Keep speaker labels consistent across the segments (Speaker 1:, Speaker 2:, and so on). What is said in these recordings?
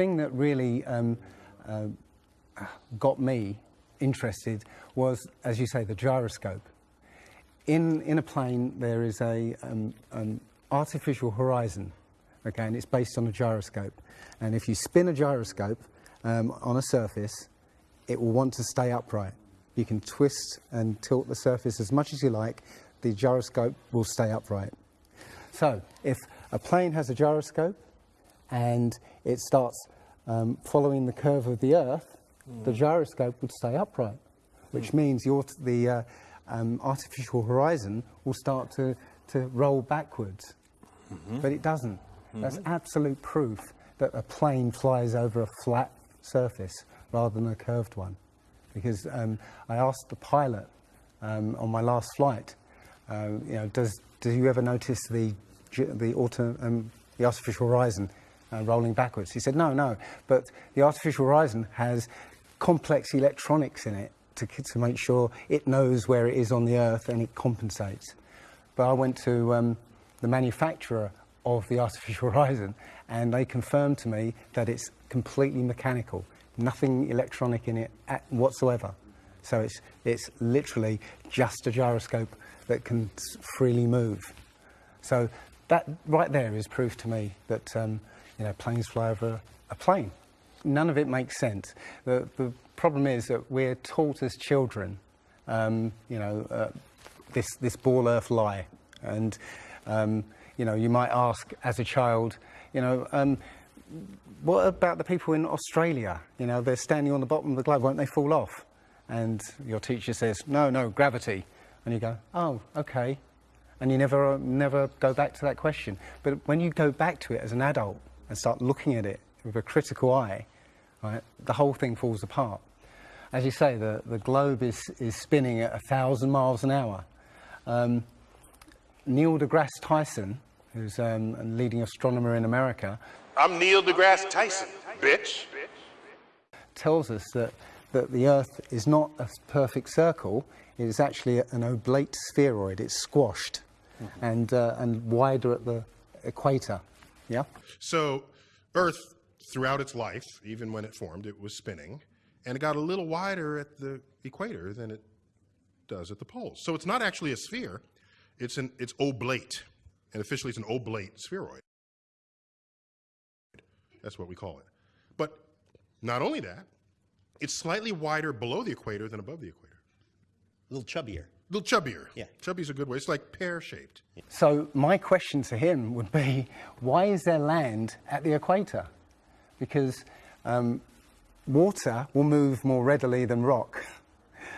Speaker 1: thing that really um, uh, got me interested was, as you say, the gyroscope. In, in a plane, there is a um, an artificial horizon, okay, and it's based on a gyroscope. And if you spin a gyroscope um, on a surface, it will want to stay upright. You can twist and tilt the surface as much as you like, the gyroscope will stay upright. So, if a plane has a gyroscope and it starts um, following the curve of the Earth, mm. the gyroscope would stay upright, which mm. means your, the uh, um, artificial horizon will start to, to roll backwards. Mm -hmm. But it doesn't. -hmm. That's absolute proof that a plane flies over a flat surface rather than a curved one. Because um, I asked the pilot um, on my last flight, uh, you know, does, do you ever notice the, the, auto, um, the artificial horizon uh, rolling backwards? He said, no, no, but the artificial horizon has complex electronics in it to, to make sure it knows where it is on the Earth and it compensates. But I went to um, the manufacturer of the artificial horizon and they confirmed to me that it's completely mechanical, nothing electronic in it whatsoever. So it's, it's literally just a gyroscope that can freely move. So that right there is proof to me that um, you know, planes fly over a plane. None of it makes sense. The, the problem is that we're taught as children, um, you know, uh, this, this ball earth lie. And, um, you know, you might ask as a child, you know, um, what about the people in Australia? You know, they're standing on the bottom of the globe, won't they fall off? And your teacher says, no, no, gravity. And you go, oh, okay. And you never, never go back to that question. But when you go back to it as an adult and start looking at it with a critical eye, right, the whole thing falls apart. As you say, the, the globe is, is spinning at a thousand miles an hour. Um, Neil deGrasse Tyson, who's um, a leading astronomer in America.
Speaker 2: I'm Neil deGrasse Tyson, bitch.
Speaker 1: Tells us that, that the Earth is not a perfect circle, it is actually an oblate spheroid, it's squashed mm -hmm. and, uh, and wider at the equator. Yeah?
Speaker 3: So, Earth, throughout its life, even when it formed, it was spinning, and it got a little wider at the equator than it does at the poles. So, it's not actually a sphere, it's, an, it's oblate and officially it's an oblate spheroid. That's what we call it. But not only that, it's slightly wider below the equator than above the equator.
Speaker 4: A little chubbier.
Speaker 3: A little chubbier. Yeah. Chubby's a good way. It's like pear-shaped.
Speaker 1: So my question to him would be, why is there land at the equator? Because um, water will move more readily than rock.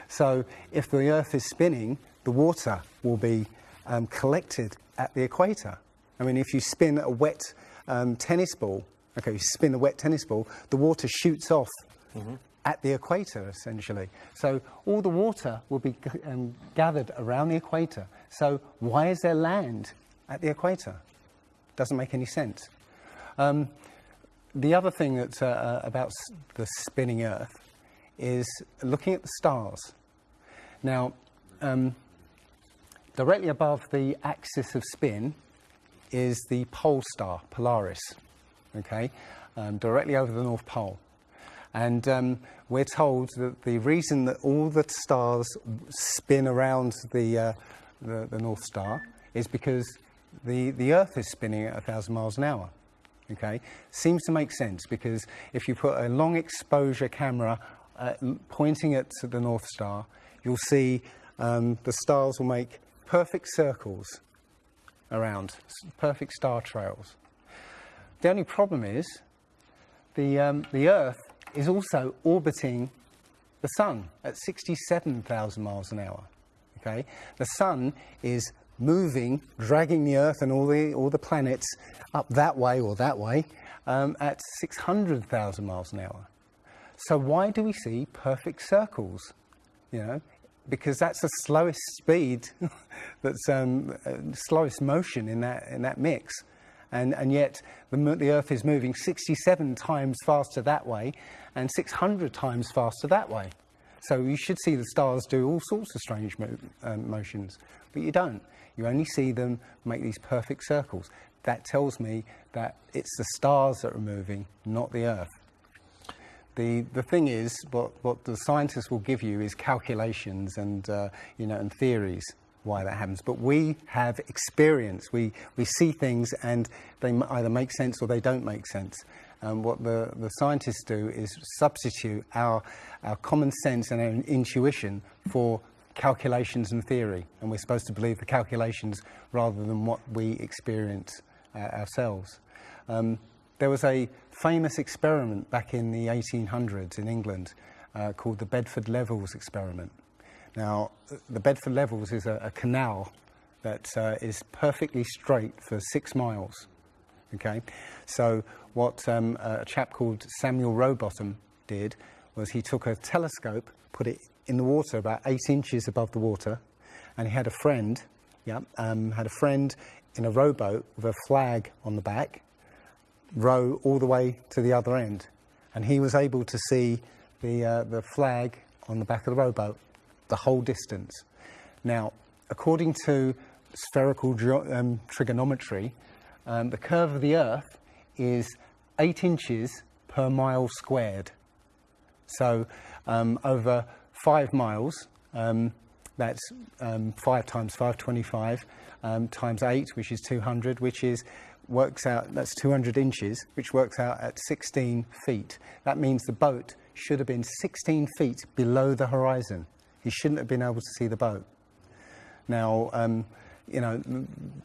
Speaker 1: So if the Earth is spinning, the water will be um, collected at the equator. I mean, if you spin a wet um, tennis ball, okay, you spin a wet tennis ball, the water shoots off mm -hmm. At the equator, essentially. So all the water will be um, gathered around the equator. So why is there land at the equator? Doesn't make any sense. Um, the other thing that's uh, uh about the spinning Earth is looking at the stars. Now, um, Directly above the axis of spin is the pole star, Polaris, okay, um, directly over the North Pole. And um, we're told that the reason that all the stars spin around the, uh, the, the, North Star is because the, the Earth is spinning at 1,000 miles an hour. Okay, seems to make sense because if you put a long exposure camera uh, pointing at the North Star, you'll see um, the stars will make perfect circles around, perfect star trails. The only problem is the, um, the Earth is also orbiting the Sun at 67,000 miles an hour. Okay? The Sun is moving, dragging the Earth and all the, all the planets up that way or that way um, at 600,000 miles an hour. So why do we see perfect circles? You know, because that's the slowest speed, that's um, uh, slowest motion in that, in that mix. And, and yet the, the Earth is moving 67 times faster that way and 600 times faster that way. So you should see the stars do all sorts of strange mo um, motions, but you don't. You only see them make these perfect circles. that tells me that it's the stars that are moving, not the Earth. The, the thing is, what, what the scientists will give you is calculations and, uh, you know, and theories why that happens. But we have experience. We, we see things and they either make sense or they don't make sense. And what the, the scientists do is substitute our, our common sense and our intuition for calculations and theory. And we're supposed to believe the calculations rather than what we experience uh, ourselves. Um, there was a famous experiment back in the 1800s in England uh, called the Bedford Levels experiment. Now, the Bedford Levels is a, a canal that uh, is perfectly straight for six miles. Okay, so what um, a chap called Samuel Rowbotham did was he took a telescope, put it in the water about eight inches above the water, and he had a friend, yeah, um, had a friend in a rowboat with a flag on the back, row all the way to the other end, and he was able to see the uh, the flag on the back of the rowboat the whole distance. Now, according to spherical um, trigonometry, um, the curve of the Earth is eight inches per mile squared. So um, over five miles, um, that's um, five times 525 um, times eight, which is 200, which is works out that's 200 inches, which works out at 16 feet. That means the boat should have been 16 feet below the horizon. He shouldn't have been able to see the boat. Now, um, you know,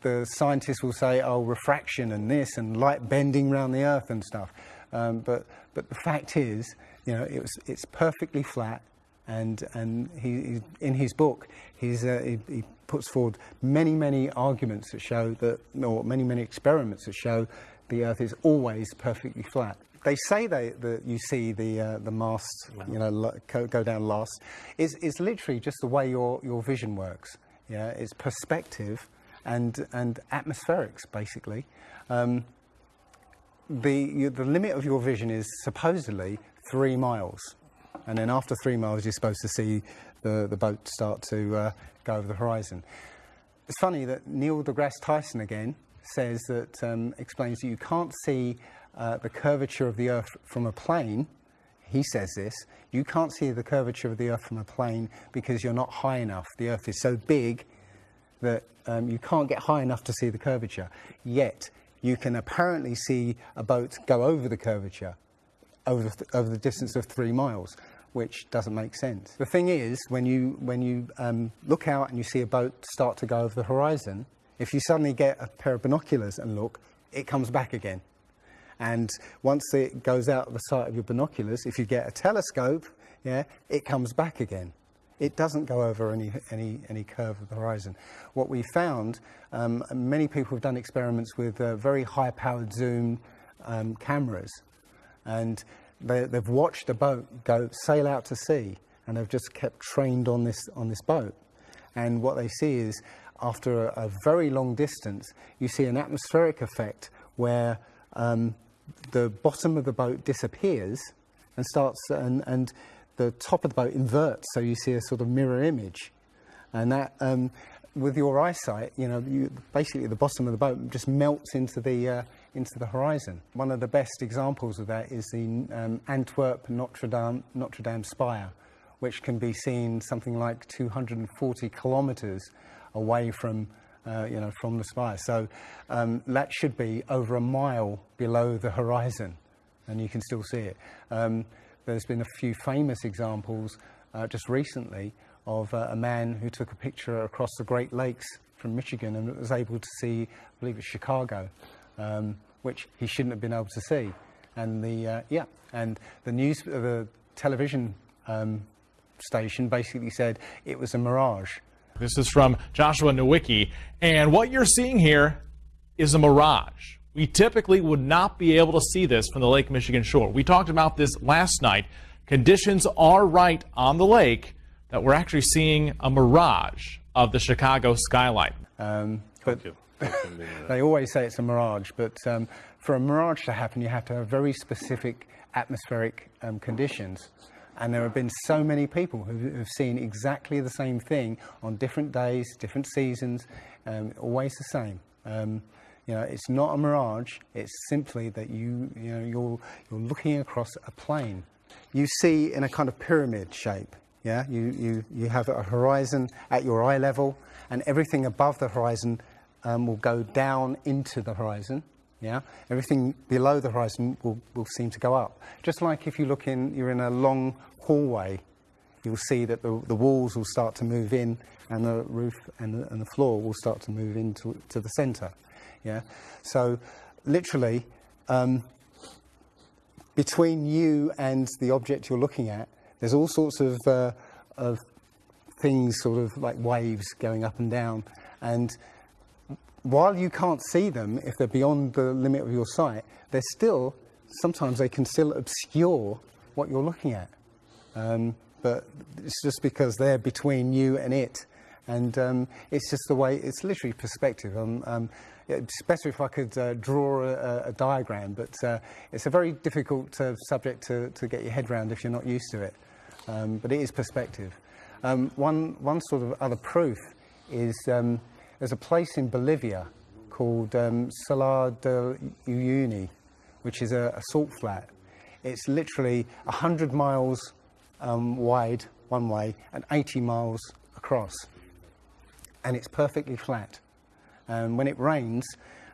Speaker 1: the scientists will say, oh, refraction and this and light bending around the Earth and stuff. Um, but, but the fact is, you know, it was, it's perfectly flat. And, and he, in his book, he's, uh, he, he puts forward many, many arguments that show that, or many, many experiments that show the Earth is always perfectly flat. They say they, that you see the, uh, the mast, you know, go, go down last. It's, it's literally just the way your, your vision works. Yeah, it's perspective and, and atmospherics, basically. Um, the, you, the limit of your vision is supposedly three miles. And then after three miles, you're supposed to see the, the boat start to uh, go over the horizon. It's funny that Neil deGrasse Tyson again says that, um, explains that you can't see uh, the curvature of the Earth from a plane. He says this you can't see the curvature of the Earth from a plane because you're not high enough. The Earth is so big that um, you can't get high enough to see the curvature. Yet, you can apparently see a boat go over the curvature over the, over the distance of three miles, which doesn't make sense. The thing is, when you, when you um, look out and you see a boat start to go over the horizon, if you suddenly get a pair of binoculars and look, it comes back again. And once it goes out of the sight of your binoculars, if you get a telescope, yeah, it comes back again. It doesn't go over any, any, any curve of the horizon. What we found, um, many people have done experiments with uh, very high powered zoom um, cameras, and they, they've watched a boat go sail out to sea, and they've just kept trained on this, on this boat. And what they see is, after a, a very long distance, you see an atmospheric effect where um, the bottom of the boat disappears and starts, and, and the top of the boat inverts, so you see a sort of mirror image. And that, um, with your eyesight, you know, you, basically the bottom of the boat just melts into the, uh, into the horizon. One of the best examples of that is the um, Antwerp Notre Dame, Notre Dame spire, which can be seen something like 240 kilometres away from, uh, you know, from the spire. So um, that should be over a mile below the horizon, and you can still see it. Um, there's been a few famous examples uh, just recently of uh, a man who took a picture across the Great Lakes from Michigan and was able to see, I believe it's Chicago, um, which he shouldn't have been able to see. And the uh, yeah, and the news, the television um, station basically said it was a mirage.
Speaker 5: This is from Joshua Nowicki. And what you're seeing here is a mirage. We typically would not be able to see this from the Lake Michigan shore. We talked about this last night. Conditions are right on the lake that we're actually seeing a mirage of the Chicago skyline.
Speaker 1: Um, but they always say it's a mirage, but um, for a mirage to happen, you have to have very specific atmospheric um, conditions. And there have been so many people who have seen exactly the same thing on different days, different seasons, um, always the same. Um, You know, it's not a mirage. It's simply that you, you know, you're, you're looking across a plane. You see in a kind of pyramid shape. Yeah, you, you, you have a horizon at your eye level, and everything above the horizon um, will go down into the horizon. Yeah, everything below the horizon will, will seem to go up. Just like if you look in, you're in a long hallway, you'll see that the, the walls will start to move in, and the roof and the, and the floor will start to move into to the centre. Yeah, so literally um, between you and the object you're looking at, there's all sorts of uh, of things, sort of like waves going up and down, and while you can't see them if they're beyond the limit of your sight, they're still, sometimes they can still obscure what you're looking at. Um, but it's just because they're between you and it. And um, it's just the way, it's literally perspective. Um, um, it's better if I could uh, draw a, a, diagram, but uh, it's a very difficult uh, subject to, to get your head around if you're not used to it. Um, but it is perspective. Um, one, one sort of other proof is there's a place in Bolivia called um, Salar de Uyuni, which is a, a salt flat. It's literally 100 miles um, wide one way and 80 miles across. And it's perfectly flat. And when it rains,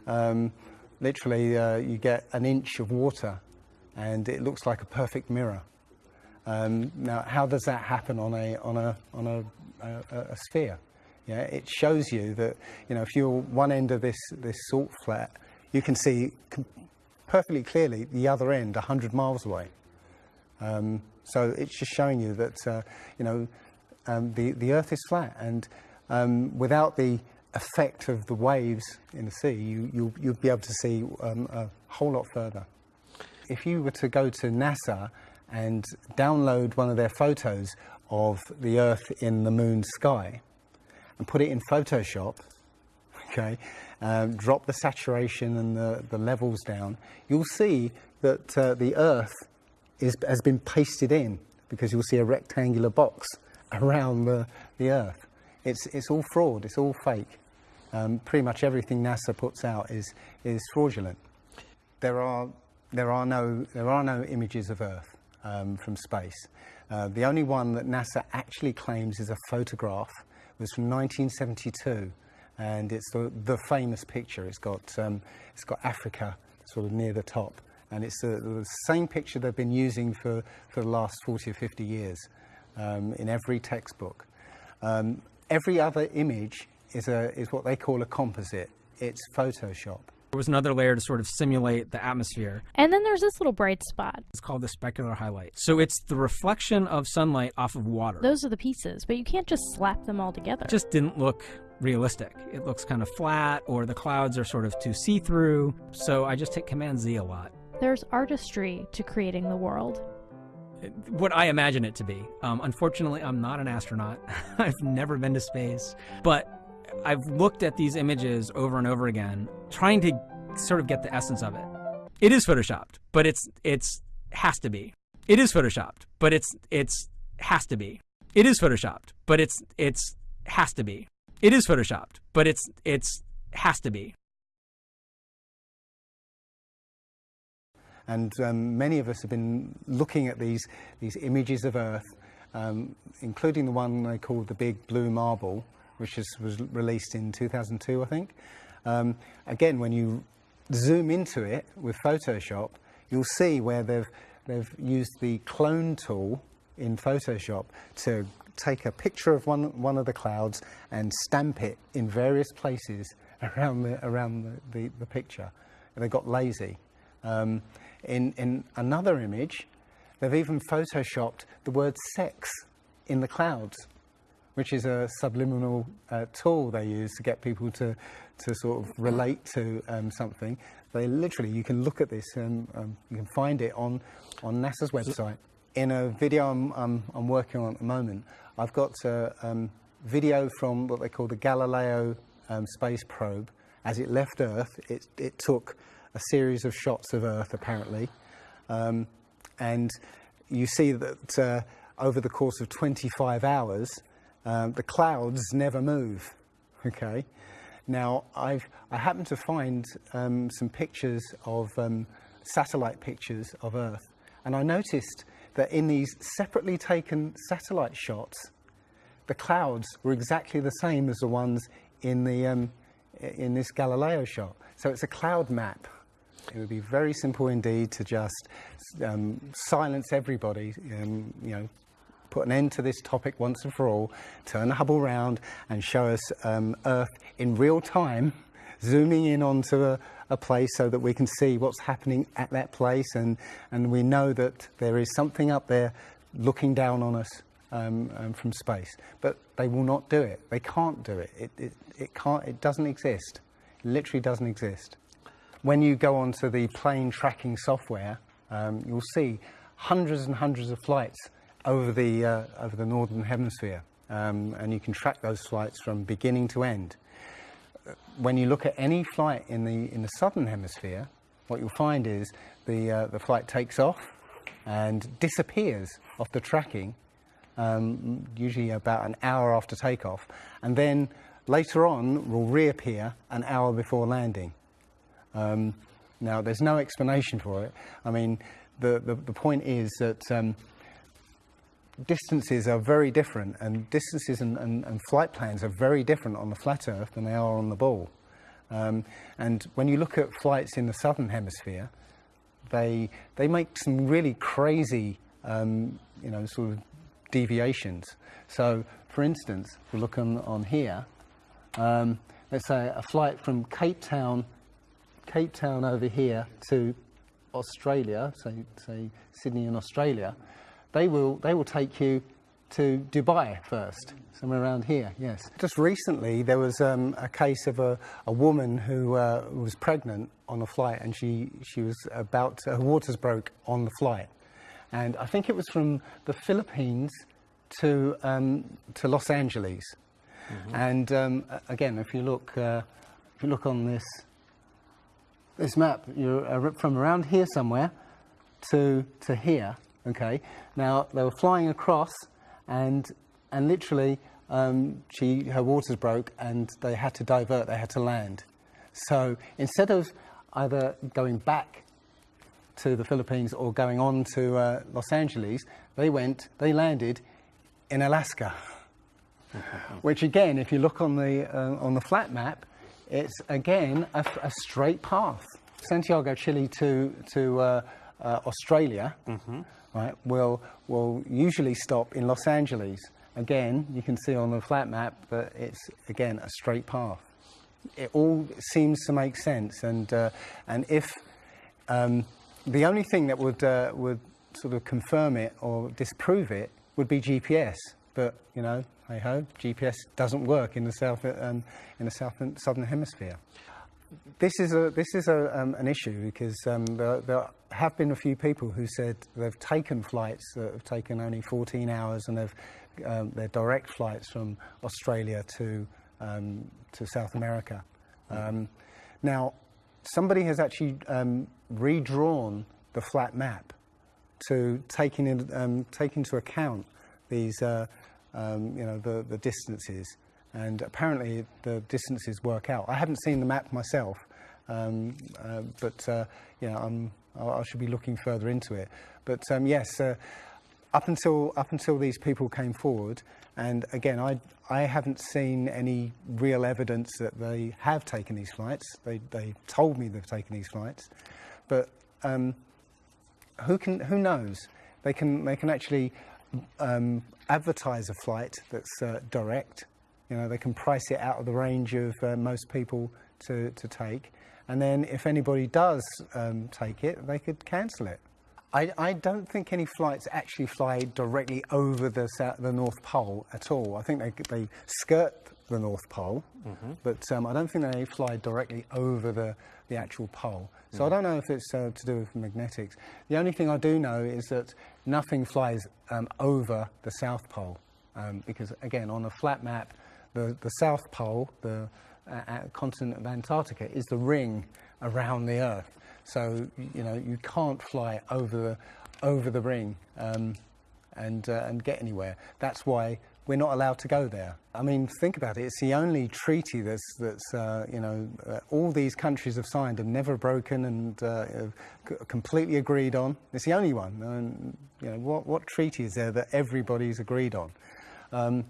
Speaker 1: um, literally uh, you get an inch of water and it looks like a perfect mirror. Um, now, how does that happen on a, on a, on a, a, a sphere? Yeah, it shows you that, you know, if you're one end of this, this salt flat, you can see perfectly clearly the other end 100 miles away. Um, so it's just showing you that, uh, you know, um, the, the earth is flat and um, without the effect of the waves in the sea, you, you, you'll be able to see um, a whole lot further. If you were to go to NASA and download one of their photos of the earth in the moon sky, and put it in Photoshop, okay, um, drop the saturation and the, the levels down, you'll see that uh, the Earth is, has been pasted in because you'll see a rectangular box around the, the Earth. It's, it's all fraud, it's all fake. Um, pretty much everything NASA puts out is, is fraudulent. There are, there, are no, there are no images of Earth um, from space. Uh, the only one that NASA actually claims is a photograph was from 1972 and it's the, the famous picture. It's got, um, it's got Africa sort of near the top and it's the, the same picture they've been using for, for the last 40 or 50 years um, in every textbook. Um, every other image is, a, is what they call a composite. It's Photoshop.
Speaker 6: There was another layer to sort of simulate the atmosphere.
Speaker 7: And then there's this little bright spot.
Speaker 6: It's called the specular highlight. So it's the reflection of sunlight off of water.
Speaker 7: Those are the pieces, but you can't just slap them all together.
Speaker 6: It just didn't look realistic. It looks kind of flat, or the clouds are sort of too see through. So I just hit Command Z a lot.
Speaker 7: There's artistry to creating the world
Speaker 6: what I imagine it to be. Um, unfortunately, I'm not an astronaut. I've never been to space, but I've looked at these images over and over again, trying to sort of get the essence of it. It is photoshopped, but it's it's has to be. It is photoshopped, but it's it's has to be. It is photoshopped, but it's it's has to be. It is photoshopped, but it's it's has to be.
Speaker 1: And um, many of us have been looking at these these images of Earth, um, including the one they called the Big Blue Marble, which is, was released in 2002, I think. Um, again, when you zoom into it with Photoshop, you'll see where they've, they've used the clone tool in Photoshop to take a picture of one, one of the clouds and stamp it in various places around the, around the, the, the picture. They got lazy. Um, in, in another image, they've even photoshopped the word sex in the clouds which is a subliminal uh, tool they use to get people to, to sort of relate to um, something. They literally, you can look at this and um, you can find it on, on NASA's website. In a video I'm, I'm, I'm working on at the moment, I've got a um, video from what they call the Galileo um, space probe. As it left Earth, it, it took a series of shots of Earth, apparently. Um, and you see that uh, over the course of 25 hours, um, the clouds never move, okay? Now, I've, I happened to find um, some pictures of um, satellite pictures of Earth, and I noticed that in these separately taken satellite shots, the clouds were exactly the same as the ones in, the, um, in this Galileo shot. So it's a cloud map. It would be very simple indeed to just um, silence everybody, um, you know, put an end to this topic once and for all, turn the Hubble round and show us um, Earth in real time, zooming in onto a, a, place so that we can see what's happening at that place and, and we know that there is something up there looking down on us um, um, from space. But they will not do it. They can't do it. It, it, it, can't, it doesn't exist. It literally doesn't exist. When you go onto the plane tracking software, um, you'll see hundreds and hundreds of flights over the, uh, over the northern hemisphere. Um, and you can track those flights from beginning to end. When you look at any flight in the, in the southern hemisphere, what you'll find is the, uh, the flight takes off and disappears off the tracking, um, usually about an hour after takeoff, and then later on will reappear an hour before landing. Um, now, there's no explanation for it. I mean, the, the, the point is that um, distances are very different, and distances and, and, and, flight plans are very different on the flat Earth than they are on the ball. Um, and when you look at flights in the southern hemisphere, they they make some really crazy, um, you know, sort of deviations. So, for instance, if we look on, on here, um, let's say a flight from Cape Town, Cape Town over here to Australia, say, say Sydney in Australia, they will, they will take you to Dubai first, somewhere around here, yes. Just recently, there was um, a case of a, a woman who uh, was pregnant on a flight and she, she was about, to, her waters broke on the flight. And I think it was from the Philippines to, um, to Los Angeles. Mm -hmm. And um, again, if you look, uh, if you look on this, this map, you're uh, from around here somewhere to, to here, Okay, now they were flying across, and and literally, um, she her waters broke, and they had to divert. They had to land. So instead of either going back to the Philippines or going on to uh, Los Angeles, they went. They landed in Alaska. Which again, if you look on the uh, on the flat map, it's again a, a straight path. Santiago, Chile to to uh, uh Australia. Mm -hmm right, will, will usually stop in Los Angeles. Again, you can see on the flat map that it's, again, a straight path. It all seems to make sense. And, uh, and if um, the only thing that would, uh, would sort of confirm it or disprove it would be GPS. But, you know, hey ho, GPS doesn't work in the, south, um, in the south, southern hemisphere this is a this is a, um, an issue because um, there, there, have been a few people who said they've taken flights that have taken only 14 hours and they've um, they're direct flights from Australia to um, to South America. Um, now, somebody has actually um, redrawn the flat map to take, in, take into account these uh, you know the, the distances and apparently the distances work out. I haven't seen the map myself, um, uh, but uh, you know, I'm, I should be looking further into it. But um, yes, uh, up until up until these people came forward, and again, I I haven't seen any real evidence that they have taken these flights. They they told me they've taken these flights, but um, who can who knows? They can they can actually um, advertise a flight that's uh, direct you know, they can price it out of the range of uh, most people to, to take. And then if anybody does um, take it, they could cancel it. I, I, don't think any flights actually fly directly over the, the North Pole at all. I think they, they skirt the North Pole, mm -hmm. but um, I don't think they fly directly over the, the actual pole. So mm. I don't know if it's uh, to do with magnetics. The only thing I do know is that nothing flies um, over the South Pole, um, because again, on a flat map, the, the South Pole, the uh, uh, continent of Antarctica, is the ring around the Earth. So, you know, you can't fly over the, over the ring. Um, and, uh, and get anywhere. That's why we're not allowed to go there. I mean, think about it. It's the only treaty that's, that's uh, you know, uh, all these countries have signed and never broken and uh, completely agreed on. It's the only one. And, you know, what, what treaty is there that everybody's agreed on? Um,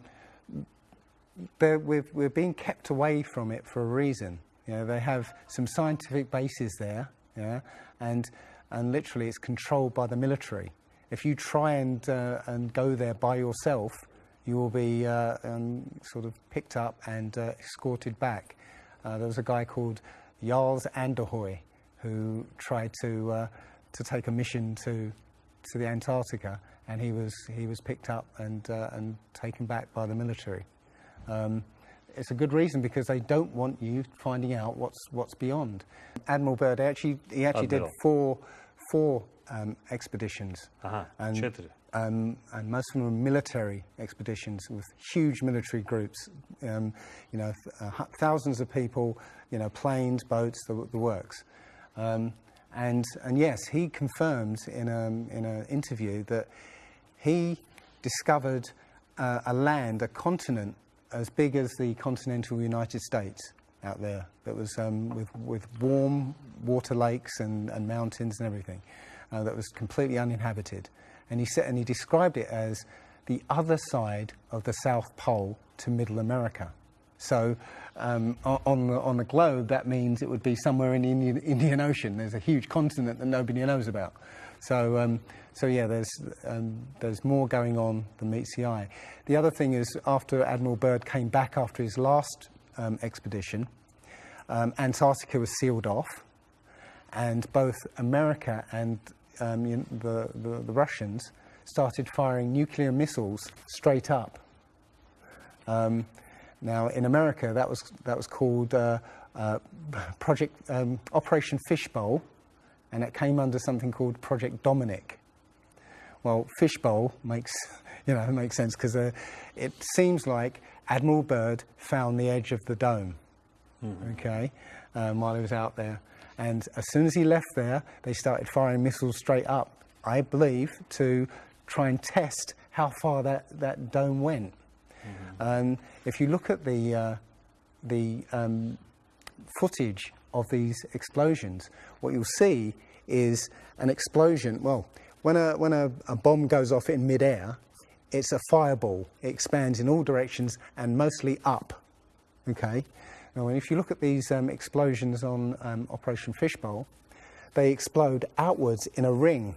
Speaker 1: we're, we're being kept away from it for a reason. You know, they have some scientific bases there, yeah, and, and literally it's controlled by the military. If you try and, uh, and go there by yourself, you will be uh, um, sort of picked up and uh, escorted back. Uh, there was a guy called Jarls Anderhoy who tried to, uh, to take a mission to, to the Antarctica, and he was, he was picked up and, uh, and taken back by the military. Um, it's a good reason because they don't want you finding out what's what's beyond. Admiral Byrd actually he actually
Speaker 8: Admiral.
Speaker 1: did four four um, expeditions,
Speaker 8: Aha,
Speaker 1: and um, and most of them were military expeditions with huge military groups. Um, you know, th- uh, thousands of people. You know, planes, boats, the, the works. Um, and and yes, he confirmed in a in an interview that he discovered uh, a land, a continent as big as the continental United States out there that was um, with, with warm water lakes and, and mountains and everything uh, that was completely uninhabited. And he, said, and he described it as the other side of the South Pole to Middle America. So um, on, the, on the globe, that means it would be somewhere in the Indian, Indian Ocean. There's a huge continent that nobody knows about. So, um, so yeah, there's, um, there's more going on than meets the eye. The other thing is, after Admiral Byrd came back after his last um, expedition, um, Antarctica was sealed off, and both America and um, you know, the, the, the Russians started firing nuclear missiles straight up. Um, now, in America, that was, that was called uh, uh, Project Operation Fishbowl, and it came under something called Project Dominic. Well, Fishbowl makes, you know, makes sense because uh, it seems like Admiral Byrd found the edge of the dome, okay, um, while he was out there. And as soon as he left there, they started firing missiles straight up, I believe, to try and test how far that, that dome went. Um, if you look at the, uh, the um, footage of these explosions, what you'll see is an explosion. Well, when a, when a, a bomb goes off in midair, it's a fireball. It expands in all directions and mostly up. Okay? Now, if you look at these um, explosions on um, Operation Fishbowl, they explode outwards in a ring,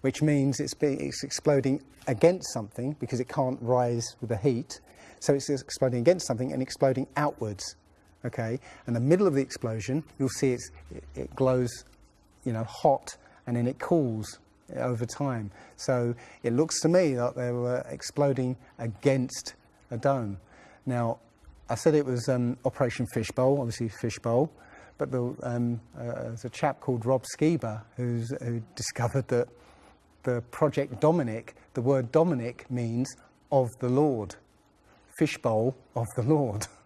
Speaker 1: which means it's, be, it's exploding against something because it can't rise with the heat. So it's exploding against something and exploding outwards. Okay? And the middle of the explosion, you'll see it, it glows, you know, hot and then it cools over time. So it looks to me like they were exploding against a dome. Now, I said it was um, Operation Fishbowl, obviously Fishbowl, but the, um, uh, there's a chap called Rob Skiba who's, who discovered that the Project Dominic, the word Dominic means of the Lord, fishbowl of the Lord.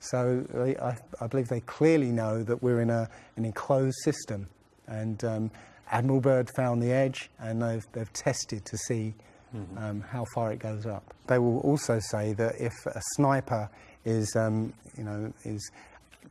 Speaker 1: So they, I, I believe they clearly know that we're in a, an enclosed system. And um, Admiral Byrd found the edge and they've, they've tested to see um, how far it goes up. They will also say that if a sniper is, um, you know, is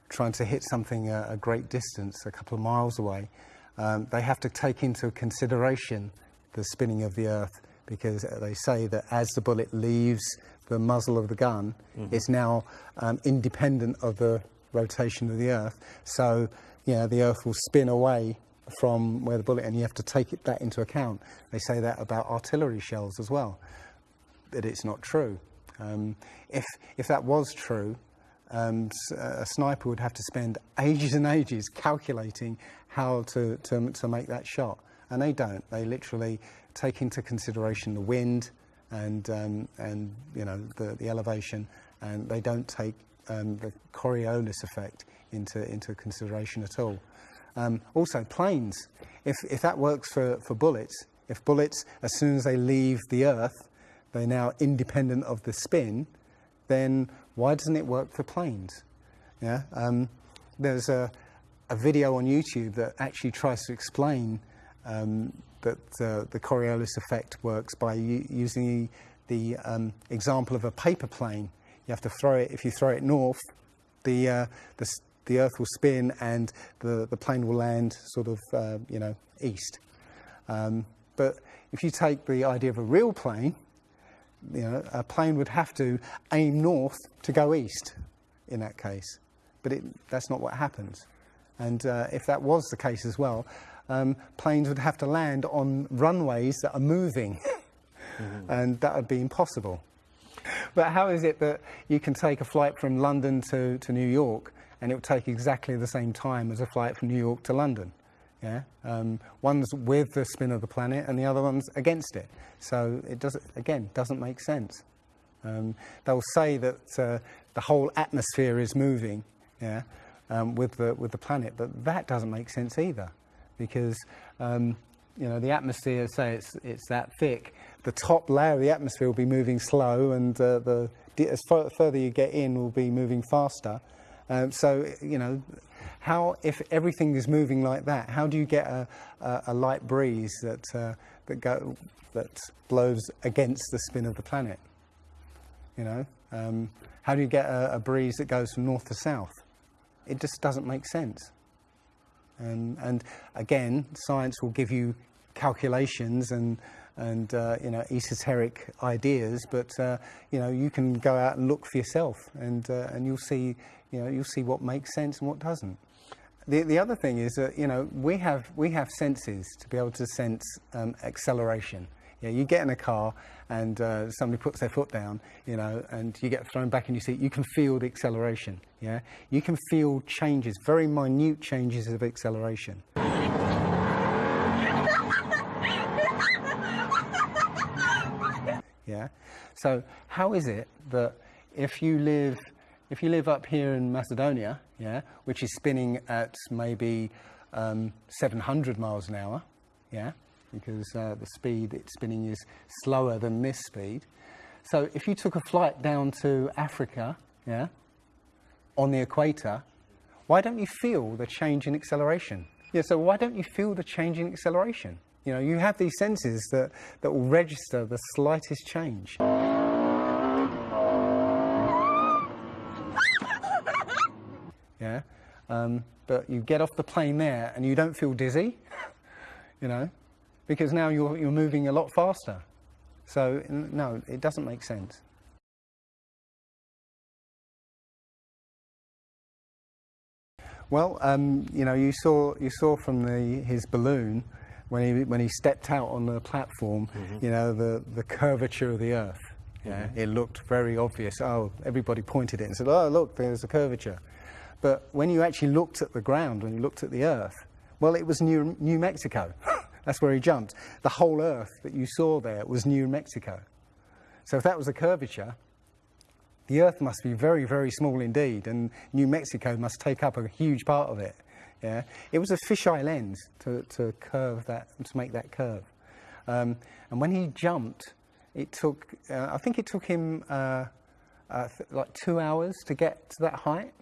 Speaker 1: trying to hit something a, a great distance, a couple of miles away, um, they have to take into consideration the spinning of the Earth because they say that as the bullet leaves the muzzle of the gun, is now um, independent of the rotation of the Earth. So, you know, the Earth will spin away from where the bullet, and you have to take it, that into account. They say that about artillery shells as well, but it's not true. Um, if if that was true, um, s- a sniper would have to spend ages and ages calculating how to, to, to make that shot. And they don't. They literally take into consideration the wind and, um, and you know, the, the elevation, and they don't take um, the Coriolis effect into, into consideration at all. Um, also, planes. If, if that works for, for bullets, if bullets, as soon as they leave the Earth, they're now independent of the spin, then why doesn't it work for planes? Yeah, um, there's a, a video on YouTube that actually tries to explain um, that uh, the Coriolis effect works by using the, um, example of a paper plane. You have to throw it, if you throw it north, the, uh, the, the Earth will spin and the, the plane will land sort of, uh, you know, east. Um, but if you take the idea of a real plane, you know, a plane would have to aim north to go east in that case. But it, that's not what happens. And uh, if that was the case as well, um, planes would have to land on runways that are moving. And that would be impossible. But how is it that you can take a flight from London to, to New York and it will take exactly the same time as a flight from New York to London? Yeah, um, one's with the spin of the planet and the other one's against it. So it does again doesn't make sense. Um, they'll say that uh, the whole atmosphere is moving, yeah, um, with the with the planet, but that doesn't make sense either, because um, you know the atmosphere, say it's it's that thick, the top layer of the atmosphere will be moving slow, and uh, the as further you get in, will be moving faster. Um, so you know, how if everything is moving like that, how do you get a, a, a light breeze that uh, that go that blows against the spin of the planet? You know, um, how do you get a, a breeze that goes from north to south? It just doesn't make sense. Um, and again, science will give you calculations and and uh, you know esoteric ideas, but uh, you know you can go out and look for yourself, and uh, and you'll see you know you'll see what makes sense and what doesn't. The the other thing is that you know we have we have senses to be able to sense um, acceleration. Yeah, you get in a car and uh, somebody puts their foot down, you know, and you get thrown back in your seat. You can feel the acceleration. Yeah, you can feel changes, very minute changes of acceleration. Yeah. So how is it that if you live if you live up here in Macedonia, yeah, which is spinning at maybe um, 700 miles an hour, yeah, because uh, the speed it's spinning is slower than this speed. So if you took a flight down to Africa, yeah, on the equator, why don't you feel the change in acceleration? Yeah, so why don't you feel the change in acceleration? You know, you have these senses that, that will register the slightest change. Yeah, um, but you get off the plane there and you don't feel dizzy, you know, because now you're, you're moving a lot faster. So, no, it doesn't make sense. Well, um, you know, you saw you saw from the his balloon when he when he stepped out on the platform, you know, the the curvature of the Earth. Yeah, it looked very obvious. Oh, everybody pointed it and said, "Oh, look, there's a curvature." But when you actually looked at the ground, when you looked at the Earth, well, it was New New Mexico. That's where he jumped. The whole Earth that you saw there was New Mexico. So if that was a curvature, the Earth must be very, very small indeed, and New Mexico must take up a huge part of it. Yeah, it was a fisheye lens to, to curve that, to make that curve. Um, and when he jumped, it took, uh, I think it took him uh, uh, th- like two hours to get to that height.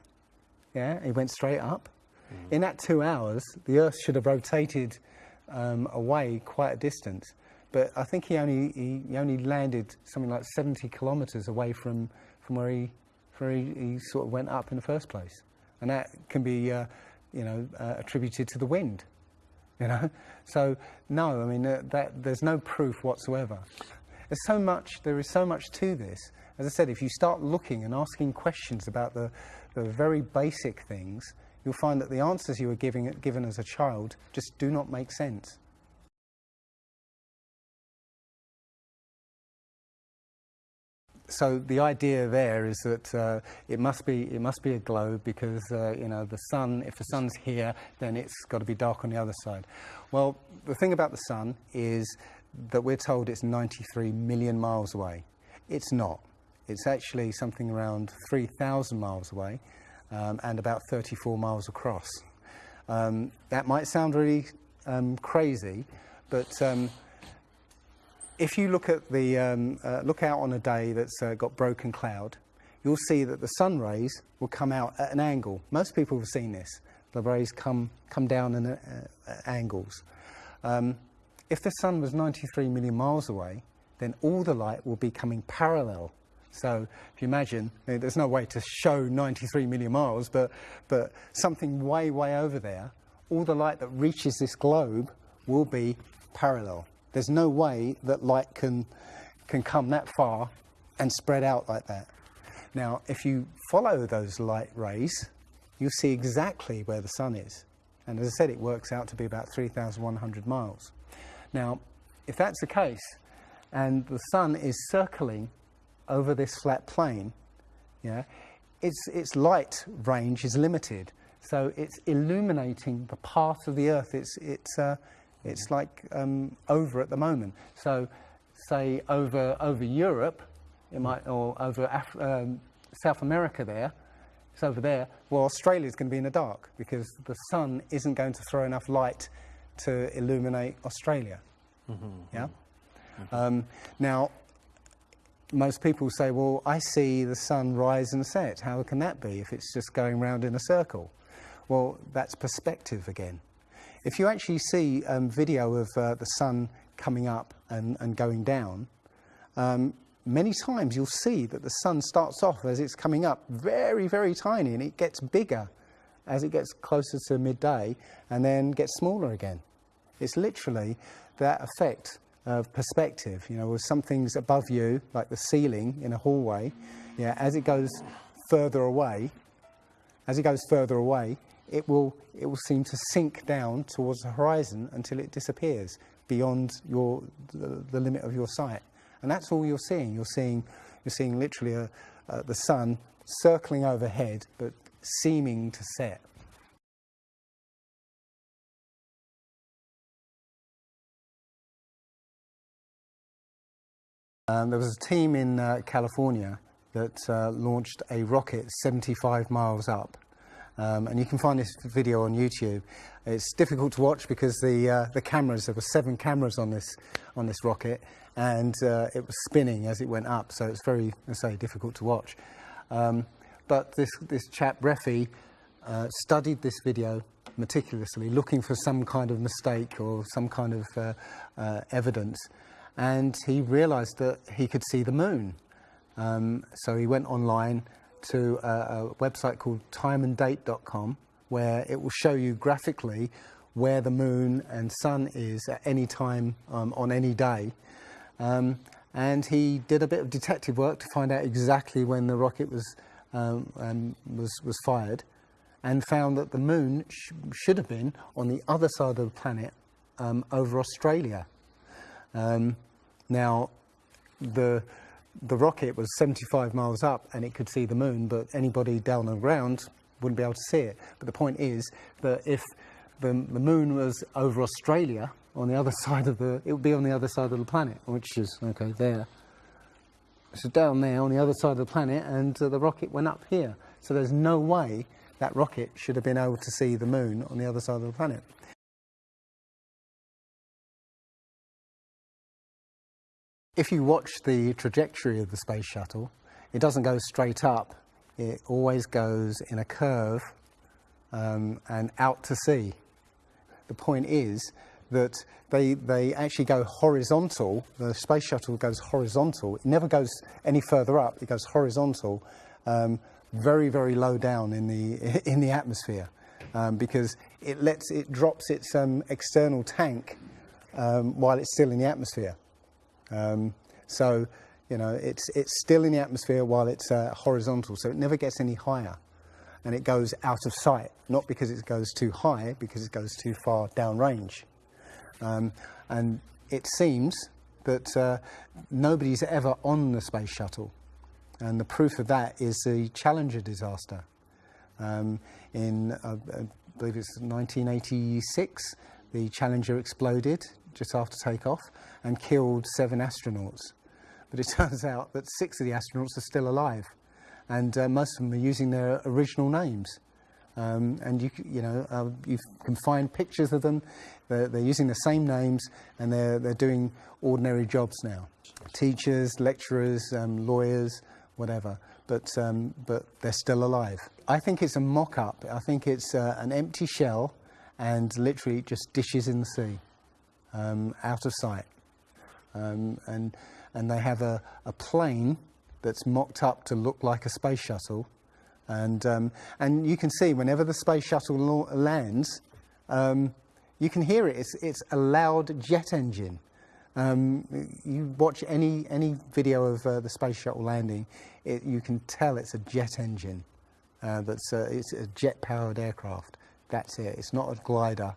Speaker 1: Yeah, he went straight up. In that two hours, the Earth should have rotated um, away quite a distance. But I think he only he, he only landed something like 70 kilometres away from from where he where he, he sort of went up in the first place, and that can be uh, you know uh, attributed to the wind. You know, so no, I mean that there's no proof whatsoever. There's so much. There is so much to this. As I said, if you start looking and asking questions about the the very basic things, you'll find that the answers you were giving given as a child just do not make sense. so the idea there is that uh, it must be it must be a globe because uh, you know the sun if the sun's here then it's got to be dark on the other side. Well, the thing about the sun is that we're told it's 93 million miles away. It's not. It's actually something around 3,000 miles away um, and about 34 miles across. Um, that might sound really um, crazy, but um, if you look at the um, uh, look out on a day that's uh, got broken cloud, you'll see that the sun rays will come out at an angle. Most people have seen this. The rays come come down in uh, uh, angles. If the sun was 93 million miles away, then all the light will be coming parallel. So if you imagine, there's no way to show 93 million miles, but, but something way, way over there, all the light that reaches this globe will be parallel. There's no way that light can, can come that far and spread out like that. Now, if you follow those light rays, you'll see exactly where the sun is. And as I said, it works out to be about 3,100 miles. Now, if that's the case, and the sun is circling over this flat plane, yeah, its, its light range is limited. So it's illuminating the path of the Earth. It's, it's, uh, it's like um, over at the moment. So, say over, over Europe, it might, or over Af- um, South America there, it's over there. Well, Australia's going to be in the dark because the sun isn't going to throw enough light to illuminate Australia. Yeah? Um, now, most people say, well, I see the sun rise and set. How can that be if it's just going round in a circle? Well, that's perspective again. If you actually see um, video of uh, the sun coming up and, and going down, um, many times you'll see that the sun starts off as it's coming up very, very tiny and it gets bigger as it gets closer to midday and then gets smaller again. It's literally that effect of perspective, you know, with something's above you, like the ceiling in a hallway, yeah, as it goes further away, as it goes further away, it will, it will seem to sink down towards the horizon until it disappears beyond your, the, the limit of your sight. And that's all you're seeing. You're seeing, you're seeing literally a, uh, the sun circling overhead, but seeming to set. Um, there was a team in uh, California that uh, launched a rocket 75 miles up. Um, and you can find this video on YouTube. It's difficult to watch because the, uh, the cameras, there were seven cameras on this, on this rocket, and uh, it was spinning as it went up, so it's very, I say, difficult to watch. Um, but this, this chap, Refi, uh, studied this video meticulously, looking for some kind of mistake or some kind of uh, evidence and he realized that he could see the moon. Um, so he went online to a, a website called timeanddate.com where it will show you graphically where the moon and sun is at any time um, on any day. Um, and he did a bit of detective work to find out exactly when the rocket was, um, um was, was fired and found that the moon sh should have been on the other side of the planet um, over Australia. Um, now, the, the rocket was 75 miles up and it could see the moon, but anybody down on the ground wouldn't be able to see it. But the point is that if the, the moon was over Australia, on the other side of the, it would be on the other side of the planet, which is, okay, there. So down there on the other side of the planet, and uh, the rocket went up here. So there's no way that rocket should have been able to see the moon on the other side of the planet. If you watch the trajectory of the space shuttle, it doesn't go straight up. It always goes in a curve um, and out to sea. The point is that they, they actually go horizontal. The space shuttle goes horizontal. It never goes any further up. It goes horizontal, um, very, very low down in the, in the atmosphere um, because it, lets, it drops its um, external tank um, while it's still in the atmosphere. Um, so, you know, it's, it's still in the atmosphere while it's uh, horizontal, so it never gets any higher. And it goes out of sight, not because it goes too high, because it goes too far downrange. Um, and it seems that uh, nobody's ever on the space shuttle. And the proof of that is the Challenger disaster. Um, in, uh, I believe it's 1986, the Challenger exploded just after takeoff and killed seven astronauts. But it turns out that six of the astronauts are still alive, and uh, most of them are using their original names. Um, and you, you know, uh, you can find pictures of them. They're, they're, using the same names, and they're they're doing ordinary jobs now. Teachers, lecturers, um, lawyers, whatever. But um, but they're still alive. I think it's a mock-up. I think it's uh, an empty shell, and literally just dishes in the sea. Um, out of sight. Um, and, and they have a, a plane that's mocked up to look like a space shuttle. And, um, and you can see whenever the space shuttle lands, um, you can hear it. It's, it's a loud jet engine. Um, you watch any, any video of uh, the space shuttle landing, it, you can tell it's a jet engine. Uh, that's uh, it's a jet-powered aircraft. That's it. It's not a glider.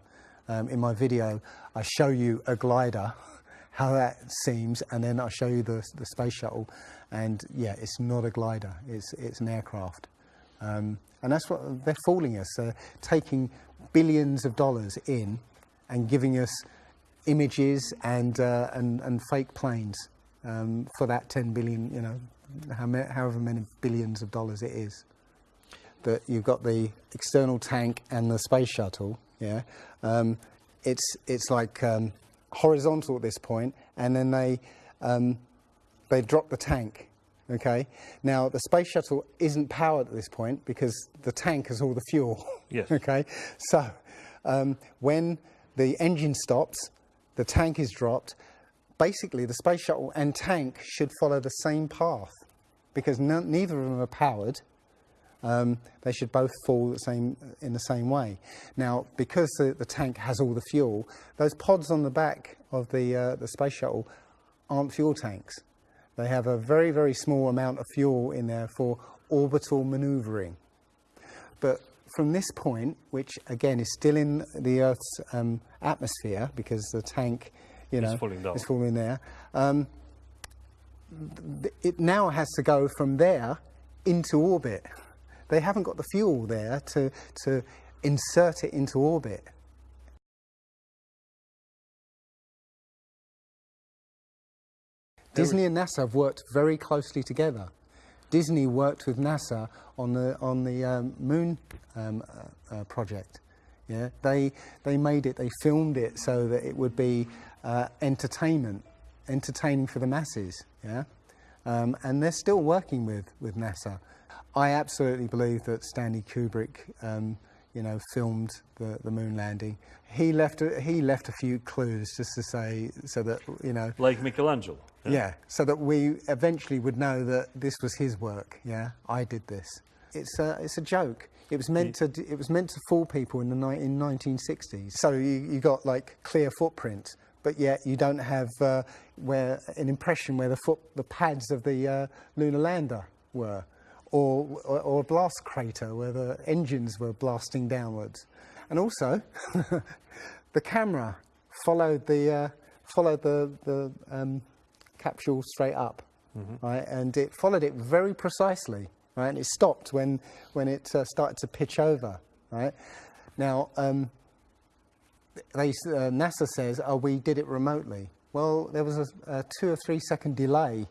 Speaker 1: Um, in my video, I show you a glider, how that seems, and then I show you the, the space shuttle. And yeah, it's not a glider. It's it's an aircraft. Um, and that's what they're fooling us. They're taking billions of dollars in and giving us images and uh, and, and fake planes um, for that 10 billion, you know, however many billions of dollars it is. That you've got the external tank and the space shuttle. Yeah, um, it's it's like um, horizontal at this point, and then they um, they drop the tank. Okay. Now the space shuttle isn't powered at this point because the tank has all the fuel.
Speaker 8: Yes.
Speaker 1: okay. So um, when the engine stops, the tank is dropped. Basically, the space shuttle and tank should follow the same path because no, neither of them are powered. Um, they should both fall the same, in the same way. Now, because the, the tank has all the fuel, those pods on the back of the, uh, the space shuttle aren't fuel tanks. They have a very, very small amount of fuel in there for orbital maneuvering. But from this point, which again is still in the Earth's um, atmosphere because the tank, you know,
Speaker 8: falling down.
Speaker 1: is falling there, um, it now has to go from there into orbit. They haven't got the fuel there to, to insert it into orbit. Disney and NASA have worked very closely together. Disney worked with NASA on the on the um, moon um, uh, uh, project. Yeah, they they made it, they filmed it so that it would be uh, entertainment, entertaining for the masses. Yeah, um, and they're still working with with NASA. I absolutely believe that Stanley Kubrick, um, you know, filmed the, the moon landing. He left a, he left a few clues just to say so that you know
Speaker 8: Like Michelangelo.
Speaker 1: yeah, so that we eventually would know that this was his work. Yeah, I did this. It's a, it's a joke. It was meant to it was meant to fool people in the in 1960s. So you, you got like clear footprints, but yet you don't have uh, where an impression where the foot the pads of the uh, lunar lander were, or, or or a blast crater where the engines were blasting downwards, and also the camera followed the uh, followed the the um, capsule straight up, right? And it followed it very precisely, right? And it stopped when when it uh, started to pitch over, right? Now, um, they, uh, NASA says, "Oh, we did it remotely." Well, there was a, a two or three second delay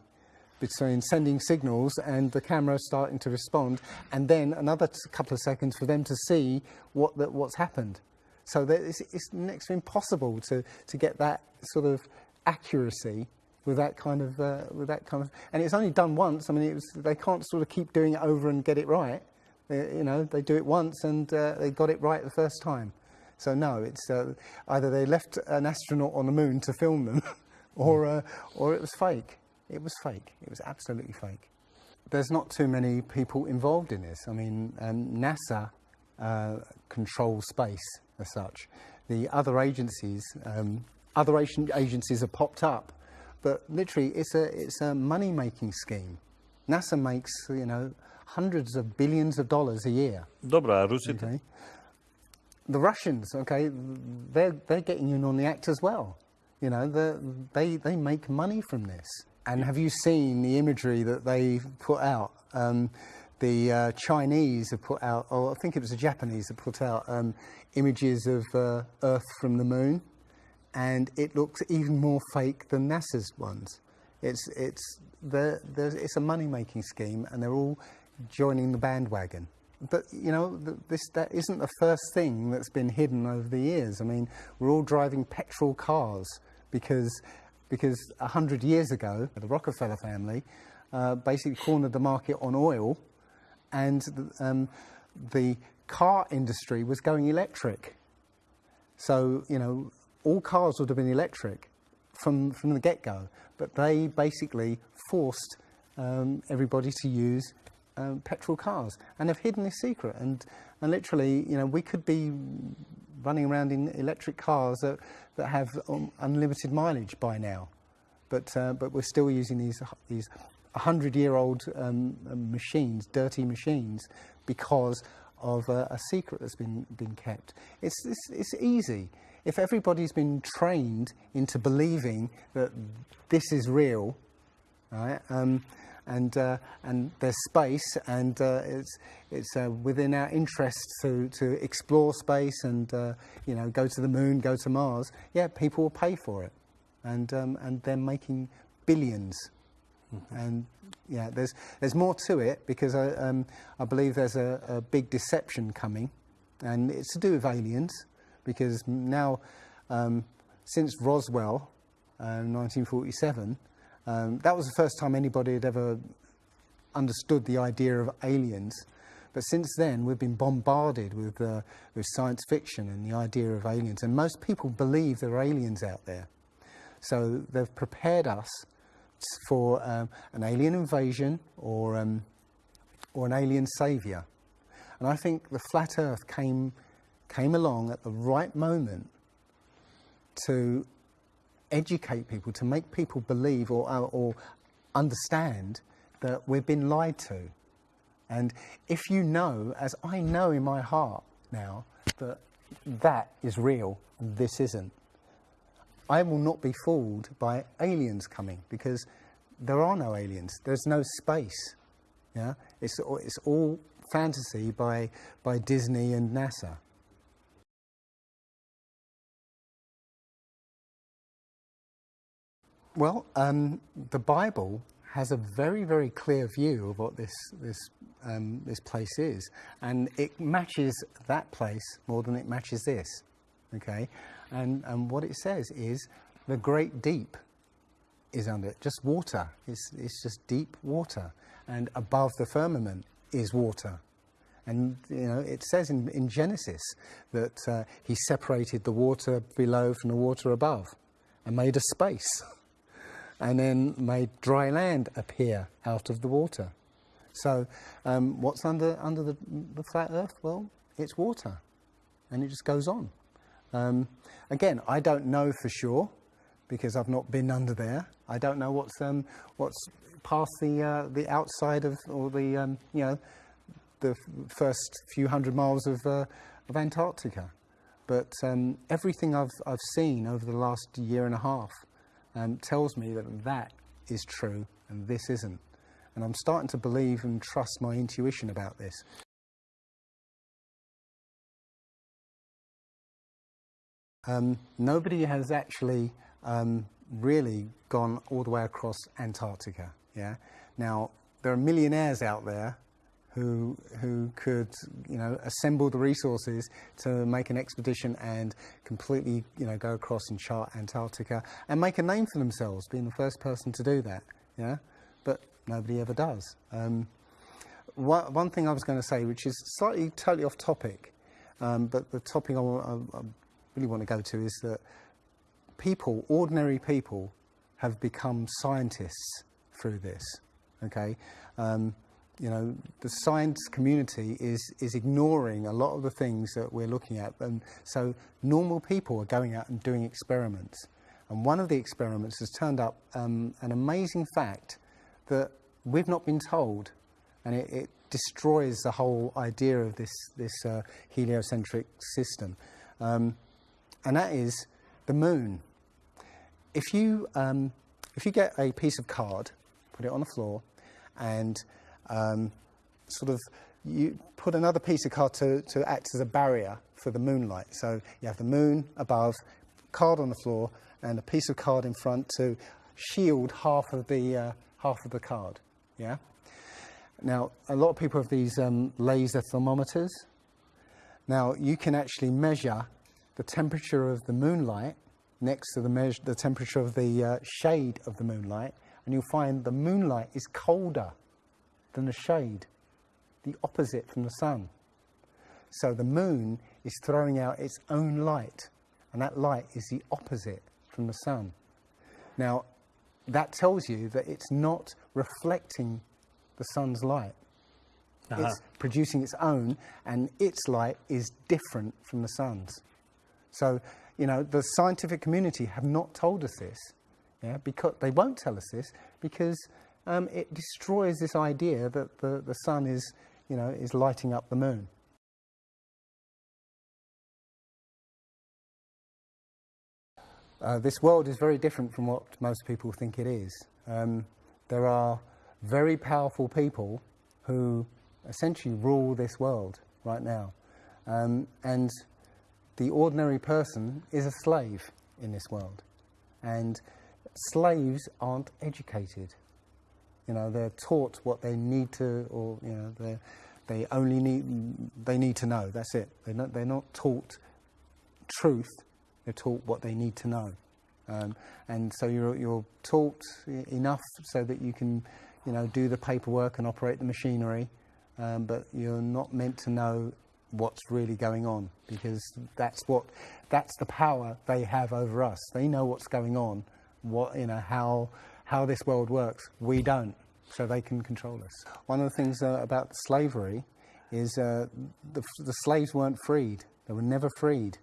Speaker 1: between sending signals and the camera starting to respond, and then another couple of seconds for them to see what what's happened. So it's, it's next to impossible to, to get that sort of accuracy with that kind of uh, with that kind of, and it's only done once. I mean, it was, they can't sort of keep doing it over and get it right. They, you know, they do it once and uh, they got it right the first time. So no, it's uh, either they left an astronaut on the moon to film them, or uh, or it was fake. It was fake. It was absolutely fake. There's not too many people involved in this. I mean, um, NASA uh, controls space as such. The other agencies, um, other ag- agencies have popped up, but literally, it's a it's a money making scheme. NASA makes you know hundreds of billions of dollars a year.
Speaker 8: Dobra,
Speaker 1: Okay. The Russians, okay, they're, they're getting in on the act as well. You know, they, they make money from this. And have you seen the imagery that they put out? Um, the uh, Chinese have put out, or I think it was the Japanese that put out um, images of uh, Earth from the moon, and it looks even more fake than NASA's ones. It's, it's, it's a money making scheme, and they're all joining the bandwagon. But you know, this that isn't the first thing that's been hidden over the years. I mean, we're all driving petrol cars because because a hundred years ago, the Rockefeller family uh, basically cornered the market on oil, and the, um, the car industry was going electric. So you know, all cars would have been electric from, from the get-go, but they basically forced um, everybody to use um, petrol cars and have hidden this secret. And, and literally, you know, we could be running around in electric cars that, that have um, unlimited mileage by now. But, uh, but we're still using these, these 100-year-old um, machines, dirty machines, because of a, a secret that's been, been kept. It's, it's, it's easy. If everybody's been trained into believing that this is real, right, um, and, uh, and there's space and uh, it's, it's uh, within our interest to, to explore space and uh, you know, go to the moon, go to Mars, yeah, people will pay for it. And, um, and they're making 1000000000s And yeah, there's, there's more to it because I, um, I believe there's a, a big deception coming. And it's to do with aliens because now, um, since Roswell, uh, 1947, um, that was the first time anybody had ever understood the idea of aliens. But since then, we've been bombarded with, uh, with science fiction and the idea of aliens. And most people believe there are aliens out there. So they've prepared us for um, an alien invasion or, um, or an alien saviour. And I think the flat earth came, came along at the right moment to educate people, to make people believe or, uh, or understand that we've been lied to. And if you know, as I know in my heart now, that that is real and this isn't, I will not be fooled by aliens coming because there are no aliens. There's no space. Yeah, it's it's all fantasy by by Disney and NASA. Well, um, the Bible has a very, very clear view of what this, this, um, this place is. And it matches that place more than it matches this, okay? And, and what it says is the great deep is under it, just water. It's, it's just deep water. And above the firmament is water. And you know, it says in, in Genesis that uh, he separated the water below from the water above and made a space. and then made dry land appear out of the water. So um, what's under, under the, the, flat earth? Well, it's water and it just goes on. Um, again, I don't know for sure because I've not been under there. I don't know what's, um, what's past the, uh, the outside of, or the, um, you know, the first few hundred miles of, uh, of Antarctica. But um, everything I've, I've seen over the last year and a half um, tells me that that is true and this isn't. And I'm starting to believe and trust my intuition about this. Um, nobody has actually um, really gone all the way across Antarctica. Yeah. Now there are millionaires out there who, who could, you know, assemble the resources to make an expedition and completely, you know, go across and chart Antarctica and make a name for themselves, being the first person to do that, yeah? But nobody ever does. Um, one, thing I was going to say, which is slightly totally off topic, um, but the topic I, I, I really want to go to is that people, ordinary people, have become scientists through this, okay? Um, you know, the science community is, is ignoring a lot of the things that we're looking at. And so normal people are going out and doing experiments. And one of the experiments has turned up um, an amazing fact that we've not been told. And it, it destroys the whole idea of this, this uh, heliocentric system. Um, and that is the moon. If you, um, if you get a piece of card, put it on the floor, and um, sort of you put another piece of card to, to act as a barrier for the moonlight. So you have the moon above, card on the floor, and a piece of card in front to shield half of the, uh, half of the card. Yeah? Now, a lot of people have these um, laser thermometers. Now, you can actually measure the temperature of the moonlight next to the, measure, the temperature of the uh, shade of the moonlight, and you'll find the moonlight is colder than the shade, the opposite from the sun. So the moon is throwing out its own light, and that light is the opposite from the sun. Now, that tells you that it's not reflecting the sun's light. Uh-huh. It's producing its own, and its light is different from the sun's. So, you know, the scientific community have not told us this, yeah, because they won't tell us this because um, it destroys this idea that the, the sun is, you know, is lighting up the moon. Uh, this world is very different from what most people think it is. Um, there are very powerful people who essentially rule this world right now. Um, and the ordinary person is a slave in this world. And slaves aren't educated. You know, they're taught what they need to, or, you know, they they only need, they need to know. That's it. They're not, they're not taught truth, they're taught what they need to know. Um, and so you're, you're taught enough so that you can, you know, do the paperwork and operate the machinery, um, but you're not meant to know what's really going on because that's what, that's the power they have over us. They know what's going on, what, you know, how, how this world works. We don't, so they can control us. One of the things uh, about slavery is uh, the, the slaves weren't freed. They were never freed.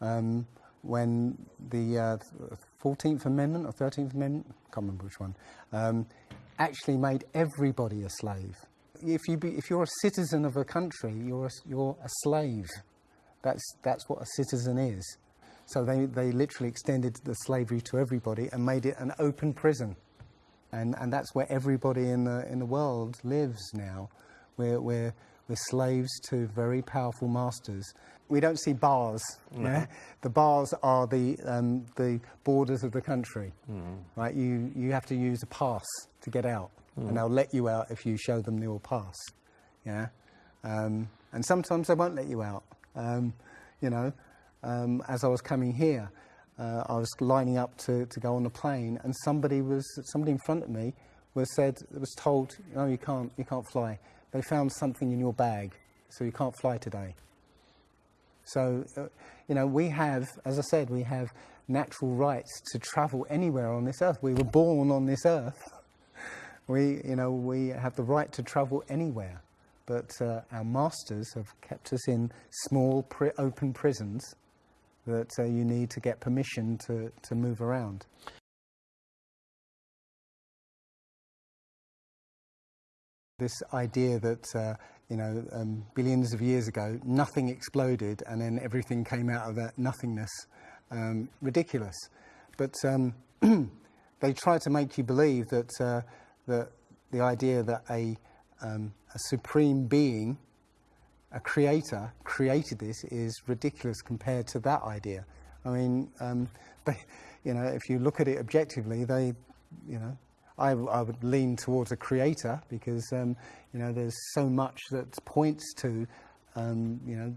Speaker 1: Um, when the uh, 14th Amendment or 13th Amendment, I can't remember which one, um, actually made everybody a slave. If, you be, if you're a citizen of a country, you're a, you're a slave. That's, that's what a citizen is. So they, they literally extended the slavery to everybody and made it an open prison. And, and that's where everybody in the, in the world lives now. We're, we're, we're slaves to very powerful masters. We don't see bars. Yeah? The bars are the, um, the borders of the country. Right? You, you have to use a pass to get out, and they'll let you out if you show them your pass. Yeah? Um, and sometimes they won't let you out. Um, you know, um, as I was coming here, uh, I was lining up to, to go on the plane, and somebody was somebody in front of me was said was told, "No, you can't, you can't fly. They found something in your bag, so you can't fly today." So, uh, you know, we have, as I said, we have natural rights to travel anywhere on this earth. We were born on this earth. We, you know, we have the right to travel anywhere. But uh, our masters have kept us in small, pri- open prisons that uh, you need to get permission to, to move around. This idea that, uh, you know, um, billions of years ago, nothing exploded and then everything came out of that nothingness, um, ridiculous. But um, they try to make you believe that, uh, that the idea that a, um, a supreme being, a creator, created this is ridiculous compared to that idea. I mean, um, they, you know, if you look at it objectively, they, you know, I, I would lean towards a creator because, um, you know, there's so much that points to, um, you know,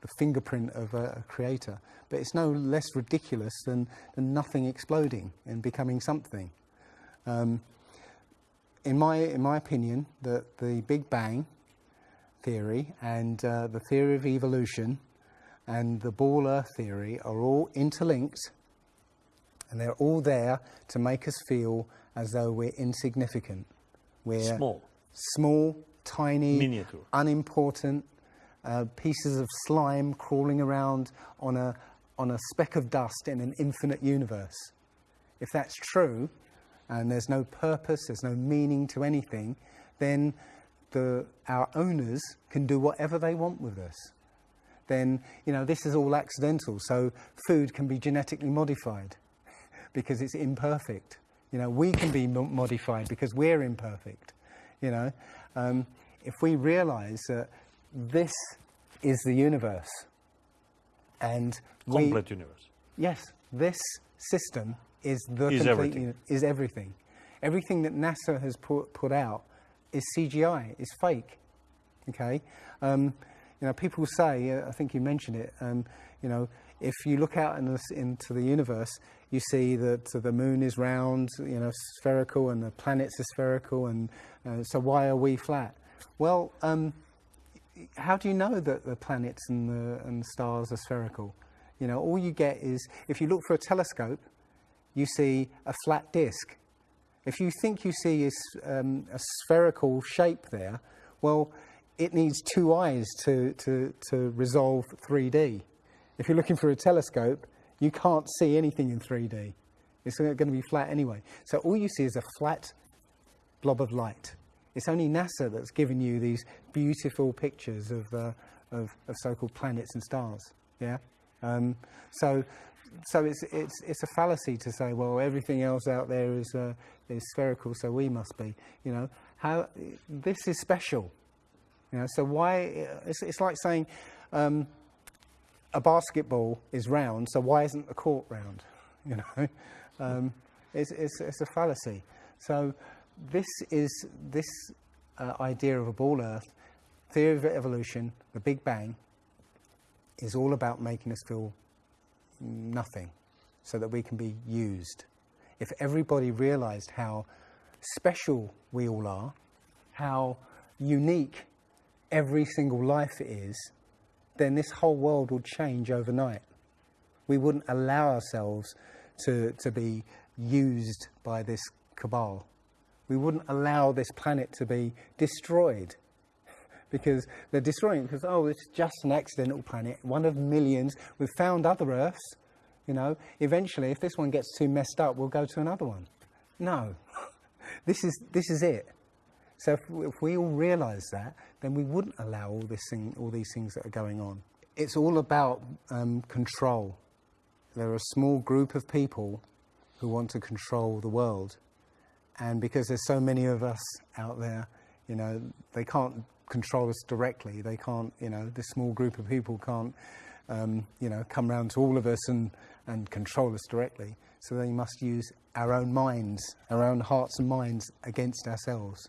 Speaker 1: the fingerprint of a, a creator. But it's no less ridiculous than, than nothing exploding and becoming something. Um, in my in my opinion, that the Big Bang theory and uh, the theory of evolution and the baller theory are all interlinked, and they're all there to make us feel as though we're insignificant. We're
Speaker 4: Small.
Speaker 1: small, tiny,
Speaker 4: Miniature.
Speaker 1: unimportant uh, pieces of slime crawling around on a on a speck of dust in an infinite universe. If that's true, and there's no purpose, there's no meaning to anything, then the, our owners can do whatever they want with us. Then, you know, this is all accidental, so food can be genetically modified because it's imperfect. You know, we can be mo- modified because we're imperfect. You know, um, if we realize that this is the universe and we,
Speaker 4: Complete universe.
Speaker 1: Yes, this system is the
Speaker 4: Is
Speaker 1: complete
Speaker 4: everything.
Speaker 1: is everything. Everything that NASA has put put out is CGI, is fake. Okay, um, you know, people say. I think you mentioned it. Um, you know, if you look out in the, into the universe, you see that the moon is round, you know, spherical, and the planets are spherical, and uh, so why are we flat? Well, um, how do you know that the planets and the, and stars are spherical? You know, all you get is, if you look for a telescope, you see a flat disk. If you think you see a, um, a spherical shape there, well, it needs two eyes to, to, to resolve 3D. If you're looking for a telescope, you can't see anything in 3D. It's going to be flat anyway. So all you see is a flat blob of light. It's only NASA that's given you these beautiful pictures of, uh, of, of so-called planets and stars. Yeah. Um, so, so it's, it's, it's a fallacy to say, well, everything else out there is, uh, is spherical, so we must be. You know, how this is special. You know, so why? It's, it's like saying um, a basketball is round, so why isn't the court round? You know, um, it's, it's, it's a fallacy. So this is this uh, idea of a ball Earth, theory of evolution, the Big Bang, is all about making us feel nothing, so that we can be used. If everybody realised how special we all are, how unique every single life is, then this whole world would change overnight. We wouldn't allow ourselves to, to be used by this cabal. We wouldn't allow this planet to be destroyed because they're destroying it because, oh, it's just an accidental planet, one of millions. We've found other Earths, you know. Eventually, if this one gets too messed up, we'll go to another one. No, this is, this is it. So if, if we all realise that, then we wouldn't allow all, this thing, all these things that are going on. It's all about um, control. There are a small group of people who want to control the world. And because there's so many of us out there, you know, they can't control us directly. They can't, you know, this small group of people can't, um, you know, come round to all of us and, and control us directly. So they must use our own minds, our own hearts and minds against ourselves.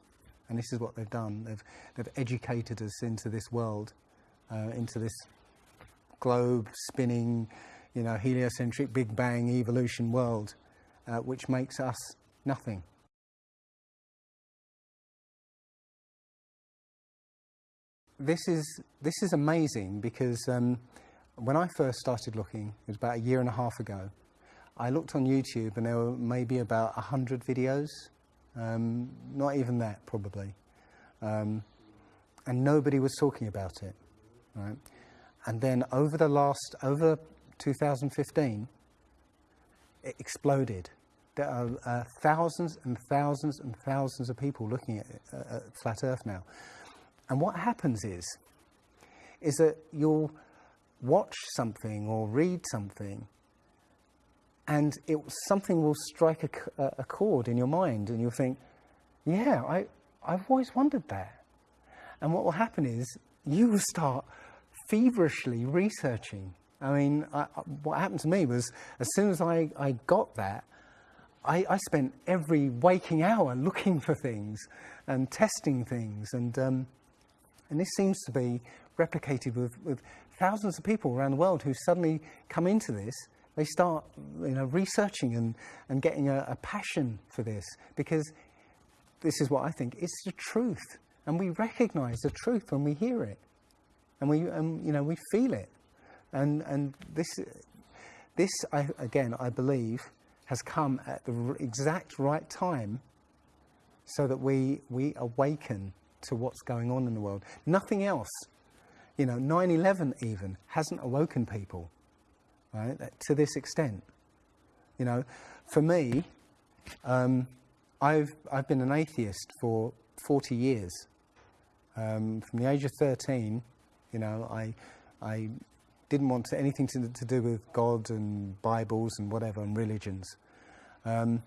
Speaker 1: And this is what they've done. They've, they've educated us into this world, uh, into this globe spinning, you know, heliocentric Big Bang evolution world, uh, which makes us nothing. This is, this is amazing because um, when I first started looking, it was about a year and a half ago, I looked on YouTube and there were maybe about a 100 videos, um, not even that probably. Um, and nobody was talking about it, right? And then over the last, over 2015, it exploded. There are uh, thousands and thousands and thousands of people looking at, at Flat Earth now. And what happens is, is that you'll watch something or read something and it, something will strike a chord in your mind and you'll think, yeah, I, I've always wondered that. And what will happen is you will start feverishly researching. I mean, I- what happened to me was as soon as I, I got that, I, I spent every waking hour looking for things and testing things. And, um, and this seems to be replicated with, with thousands of people around the world who suddenly come into this. They start you know, researching and, and getting a, a passion for this because this is what I think it's the truth. And we recognize the truth when we hear it. And we, um, you know, we feel it. And, and this, this I, again, I believe, has come at the exact right time so that we, we awaken to what's going on in the world. Nothing else, you know, 9 11 even hasn't awoken people, right, to this extent. You know, for me, um, I've, I've been an atheist for 40 years. Um, from the age of 13, you know, I, I didn't want to, anything to, to do with God and Bibles and whatever and religions. Um,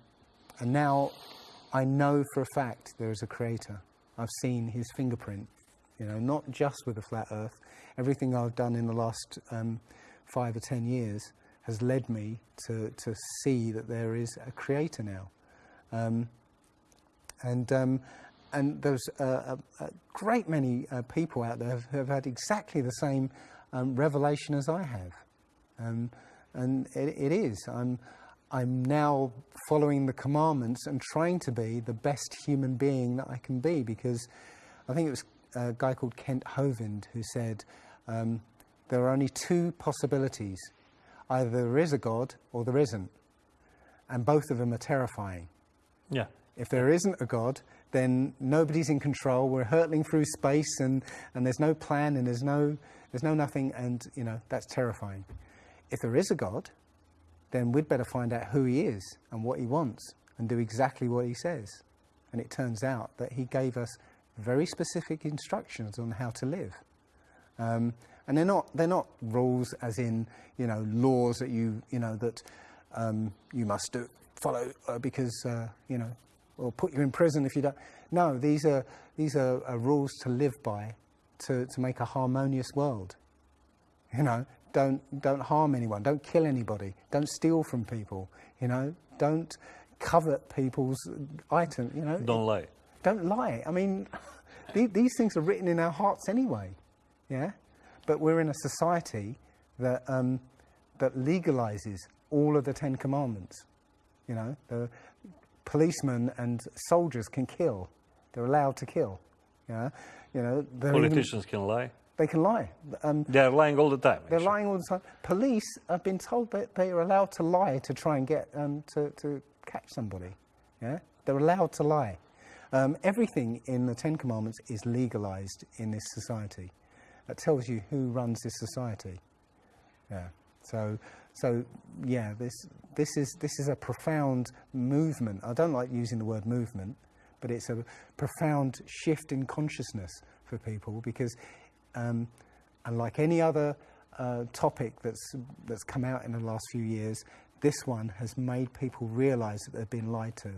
Speaker 1: and now I know for a fact there is a creator. I've seen his fingerprint, you know, not just with the flat earth. Everything I've done in the last um, five or ten years has led me to, to see that there is a creator now. Um, and, um, and there's a, a, a great many uh, people out there who have had exactly the same um, revelation as I have. Um, and it, it is. I'm, I'm now following the commandments and trying to be the best human being that I can be because I think it was a guy called Kent Hovind who said um, there are only two possibilities. Either there is a God or there isn't. And both of them are terrifying.
Speaker 8: Yeah.
Speaker 1: If there isn't a God, then nobody's in control. We're hurtling through space and, and there's no plan and there's no, there's no nothing, and you know, that's terrifying. If there is a God, then we'd better find out who he is and what he wants and do exactly what he says. And it turns out that he gave us very specific instructions on how to live. Um, and they're not, they're not rules as in, you know, laws that you, you know, that um, you must do, follow uh, because, uh, you know, or put you in prison if you don't. No, these are, these are, are rules to live by to, to make a harmonious world. You know, don't, don't harm anyone, don't kill anybody, don't steal from people, you know, don't covet people's items, you know.
Speaker 8: Don't lie.
Speaker 1: Don't lie. I mean, these things are written in our hearts anyway, yeah? But we're in a society that, um, that legalizes all of the Ten Commandments. You know, the policemen and soldiers can kill. They're allowed to kill. Yeah, you know, they're even-
Speaker 8: Politicians can lie.
Speaker 1: They can lie. Um,
Speaker 8: They're lying all the time.
Speaker 1: they're
Speaker 8: actually.
Speaker 1: lying all the time. Police have been told that they are allowed to lie to try and get um, to, to catch somebody. Yeah, they're allowed to lie. Um, everything in the Ten Commandments is legalized in this society. That tells you who runs this society. Yeah. So, so yeah, this this is this is a profound movement. I don't like using the word movement, but it's a profound shift in consciousness for people because, um, unlike any other uh, topic that's that's come out in the last few years, this one has made people realise that they've been lied to.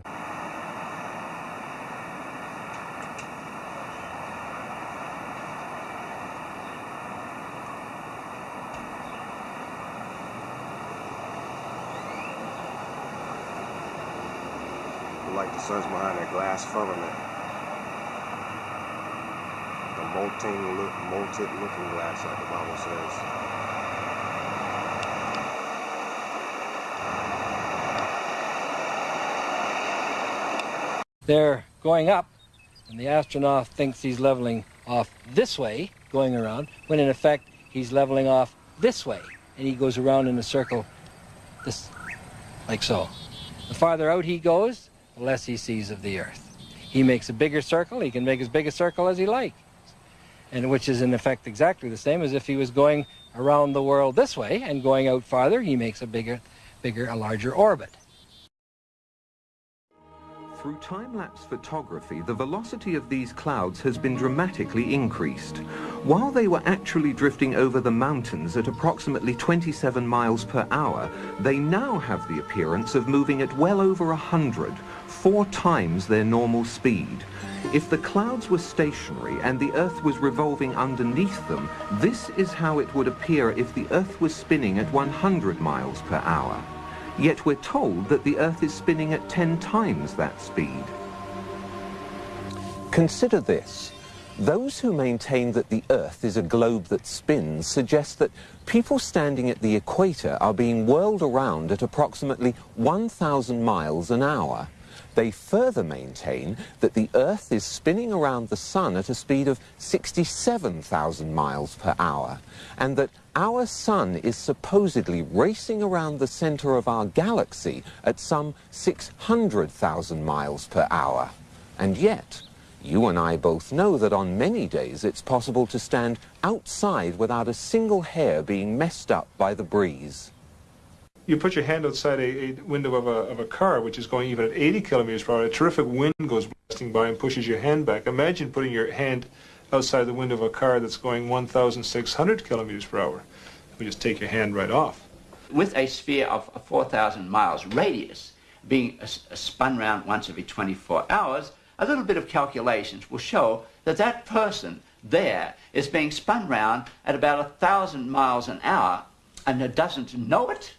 Speaker 9: like the sun's behind that glass firmament. The molten, look, looking glass, like the Bible says.
Speaker 10: They're going up, and the astronaut thinks he's leveling off this way, going around, when in effect he's leveling off this way, and he goes around in a circle, this, like so. The farther out he goes, the less he sees of the Earth. He makes a bigger circle, he can make as big a circle as he likes, and which is in effect exactly the same as if he was going around the world this way and going out farther, he makes a bigger, bigger, a larger orbit.
Speaker 11: Through time-lapse photography, the velocity of these clouds has been dramatically increased. While they were actually drifting over the mountains at approximately 27 miles per hour, they now have the appearance of moving at well over a 100, four times their normal speed. If the clouds were stationary and the Earth was revolving underneath them, this is how it would appear if the Earth was spinning at 100 miles per hour. Yet we're told that the Earth is spinning at 10 times that speed. Consider this. Those who maintain that the Earth is a globe that spins suggest that people standing at the equator are being whirled around at approximately 1,000 miles an hour. They further maintain that the Earth is spinning around the Sun at a speed of 67,000 miles per hour, and that our Sun is supposedly racing around the center of our galaxy at some 600,000 miles per hour. And yet, you and I both know that on many days it's possible to stand outside without a single hair being messed up by the breeze.
Speaker 12: You put your hand outside a, a window of a, of a car, which is going even at 80 kilometers per hour. A terrific wind goes blasting by and pushes your hand back. Imagine putting your hand outside the window of a car that's going 1,600 kilometers per hour. We just take your hand right off.
Speaker 13: With a sphere of 4,000 miles radius being uh, spun round once every 24 hours, a little bit of calculations will show that that person there is being spun round at about a thousand miles an hour and doesn't know it.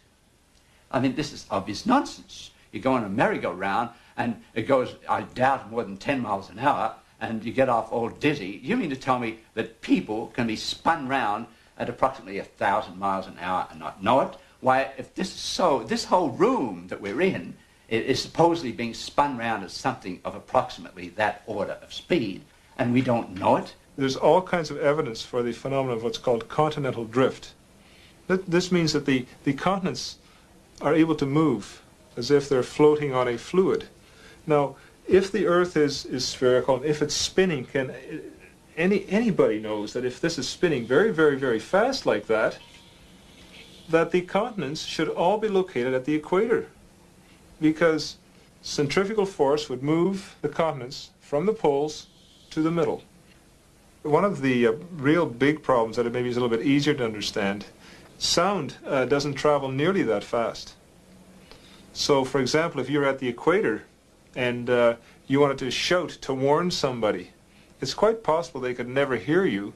Speaker 13: I mean, this is obvious nonsense. You go on a merry-go-round and it goes, I doubt, more than 10 miles an hour and you get off all dizzy. You mean to tell me that people can be spun round at approximately a thousand miles an hour and not know it? Why, if this is so, this whole room that we're in is supposedly being spun round at something of approximately that order of speed, and we don't know it.
Speaker 12: There's all kinds of evidence for the phenomenon of what's called continental drift. This means that the, the continents are able to move as if they're floating on a fluid. Now, if the Earth is, is spherical, if it's spinning, can any anybody knows that if this is spinning very, very, very fast like that, that the continents should all be located at the equator, because centrifugal force would move the continents from the poles to the middle. One of the uh, real big problems that it maybe is a little bit easier to understand, sound uh, doesn't travel nearly that fast. So, for example, if you're at the equator and uh, you wanted to shout to warn somebody, it's quite possible they could never hear you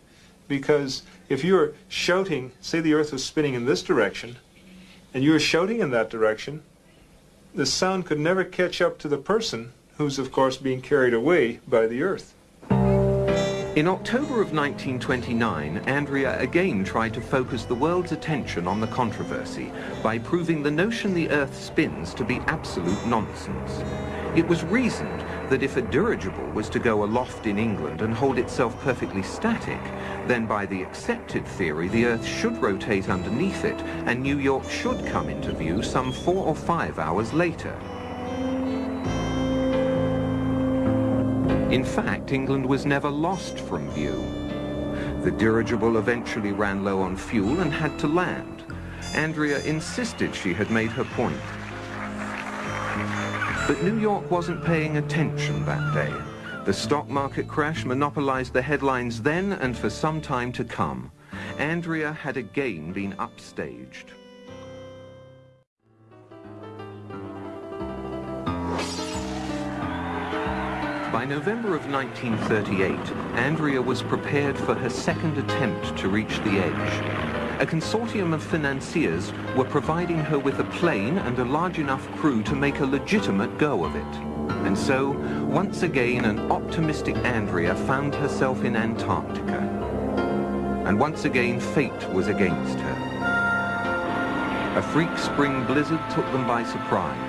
Speaker 12: because if you were shouting, say the earth was spinning in this direction, and you were shouting in that direction, the sound could never catch up to the person who's, of course, being carried away by the earth.
Speaker 11: In October of 1929, Andrea again tried to focus the world's attention on the controversy by proving the notion the Earth spins to be absolute nonsense. It was reasoned that if a dirigible was to go aloft in England and hold itself perfectly static, then by the accepted theory the Earth should rotate underneath it and New York should come into view some four or five hours later. In fact, England was never lost from view. The dirigible eventually ran low on fuel and had to land. Andrea insisted she had made her point. But New York wasn't paying attention that day. The stock market crash monopolized the headlines then and for some time to come. Andrea had again been upstaged. By November of 1938, Andrea was prepared for her second attempt to reach the edge. A consortium of financiers were providing her with a plane and a large enough crew to make a legitimate go of it. And so, once again, an optimistic Andrea found herself in Antarctica. And once again, fate was against her. A freak spring blizzard took them by surprise.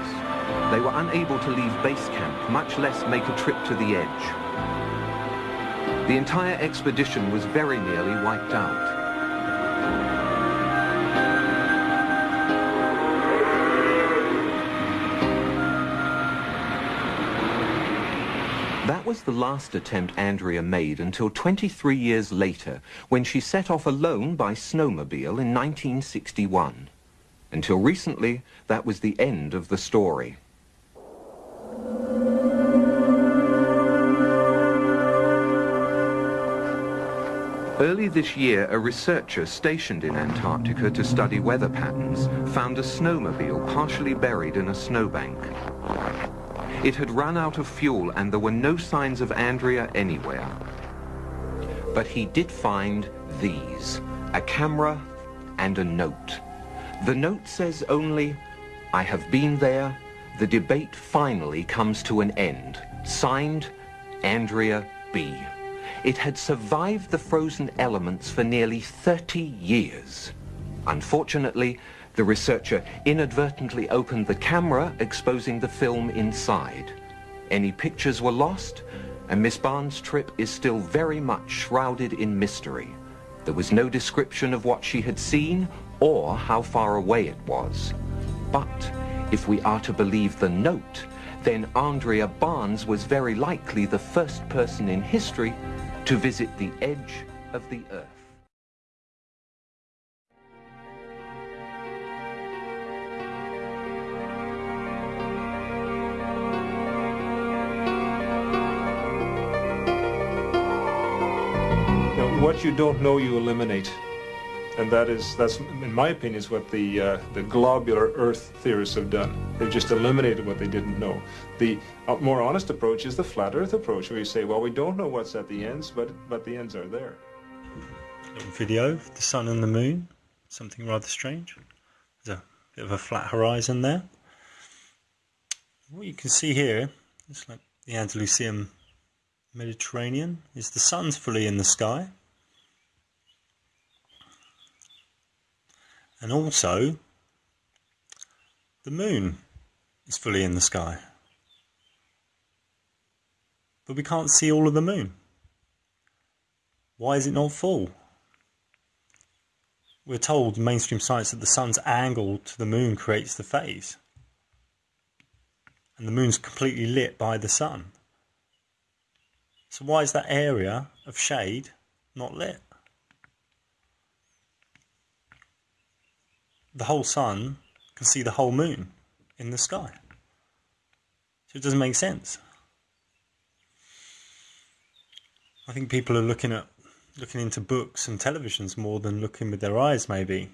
Speaker 11: They were unable to leave base camp, much less make a trip to the edge. The entire expedition was very nearly wiped out. That was the last attempt Andrea made until 23 years later, when she set off alone by snowmobile in 1961. Until recently, that was the end of the story. Early this year, a researcher stationed in Antarctica to study weather patterns found a snowmobile partially buried in a snowbank. It had run out of fuel and there were no signs of Andrea anywhere. But he did find these, a camera and a note. The note says only, I have been there, the debate finally comes to an end. Signed, Andrea B. It had survived the frozen elements for nearly 30 years. Unfortunately, the researcher inadvertently opened the camera, exposing the film inside. Any pictures were lost, and Miss Barnes' trip is still very much shrouded in mystery. There was no description of what she had seen or how far away it was. But if we are to believe the note, then Andrea Barnes was very likely the first person in history to visit the edge of the Earth.
Speaker 12: What you don't know, you eliminate. And that is, that's, in my opinion, is what the, uh, the globular Earth theorists have done. They've just eliminated what they didn't know. The more honest approach is the flat Earth approach, where you say, well, we don't know what's at the ends, but, but the ends are there.
Speaker 8: Video the sun and the moon, something rather strange. There's a bit of a flat horizon there. What you can see here, it's like the Andalusian Mediterranean, is the sun's fully in the sky. And also, the moon is fully in the sky. But we can't see all of the moon. Why is it not full? we're told in mainstream science that the sun's angle to the moon creates the phase. And the moon's completely lit by the sun. So why is that area of shade not lit? The whole sun can see the whole moon in the sky. So it doesn't make sense. I think people are looking at looking into books and televisions more than looking with their eyes maybe.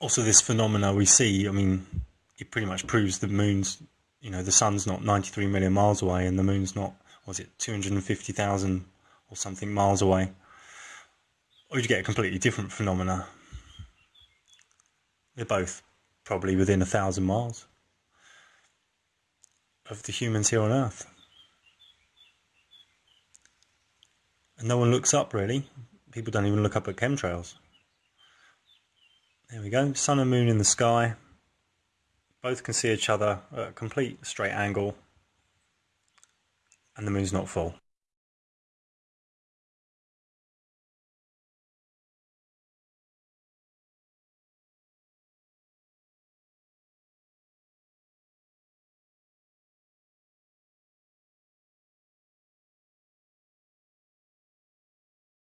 Speaker 8: Also this phenomena we see, I mean, it pretty much proves the moon's you know, the sun's not 93 million miles away and the moon's not, was it 250,000 or something miles away. Or you get a completely different phenomena. They're both probably within a thousand miles of the humans here on Earth. And no one looks up really. People don't even look up at chemtrails. There we go, sun and moon in the sky. Both can see each other at a complete straight angle. And the moon's not full.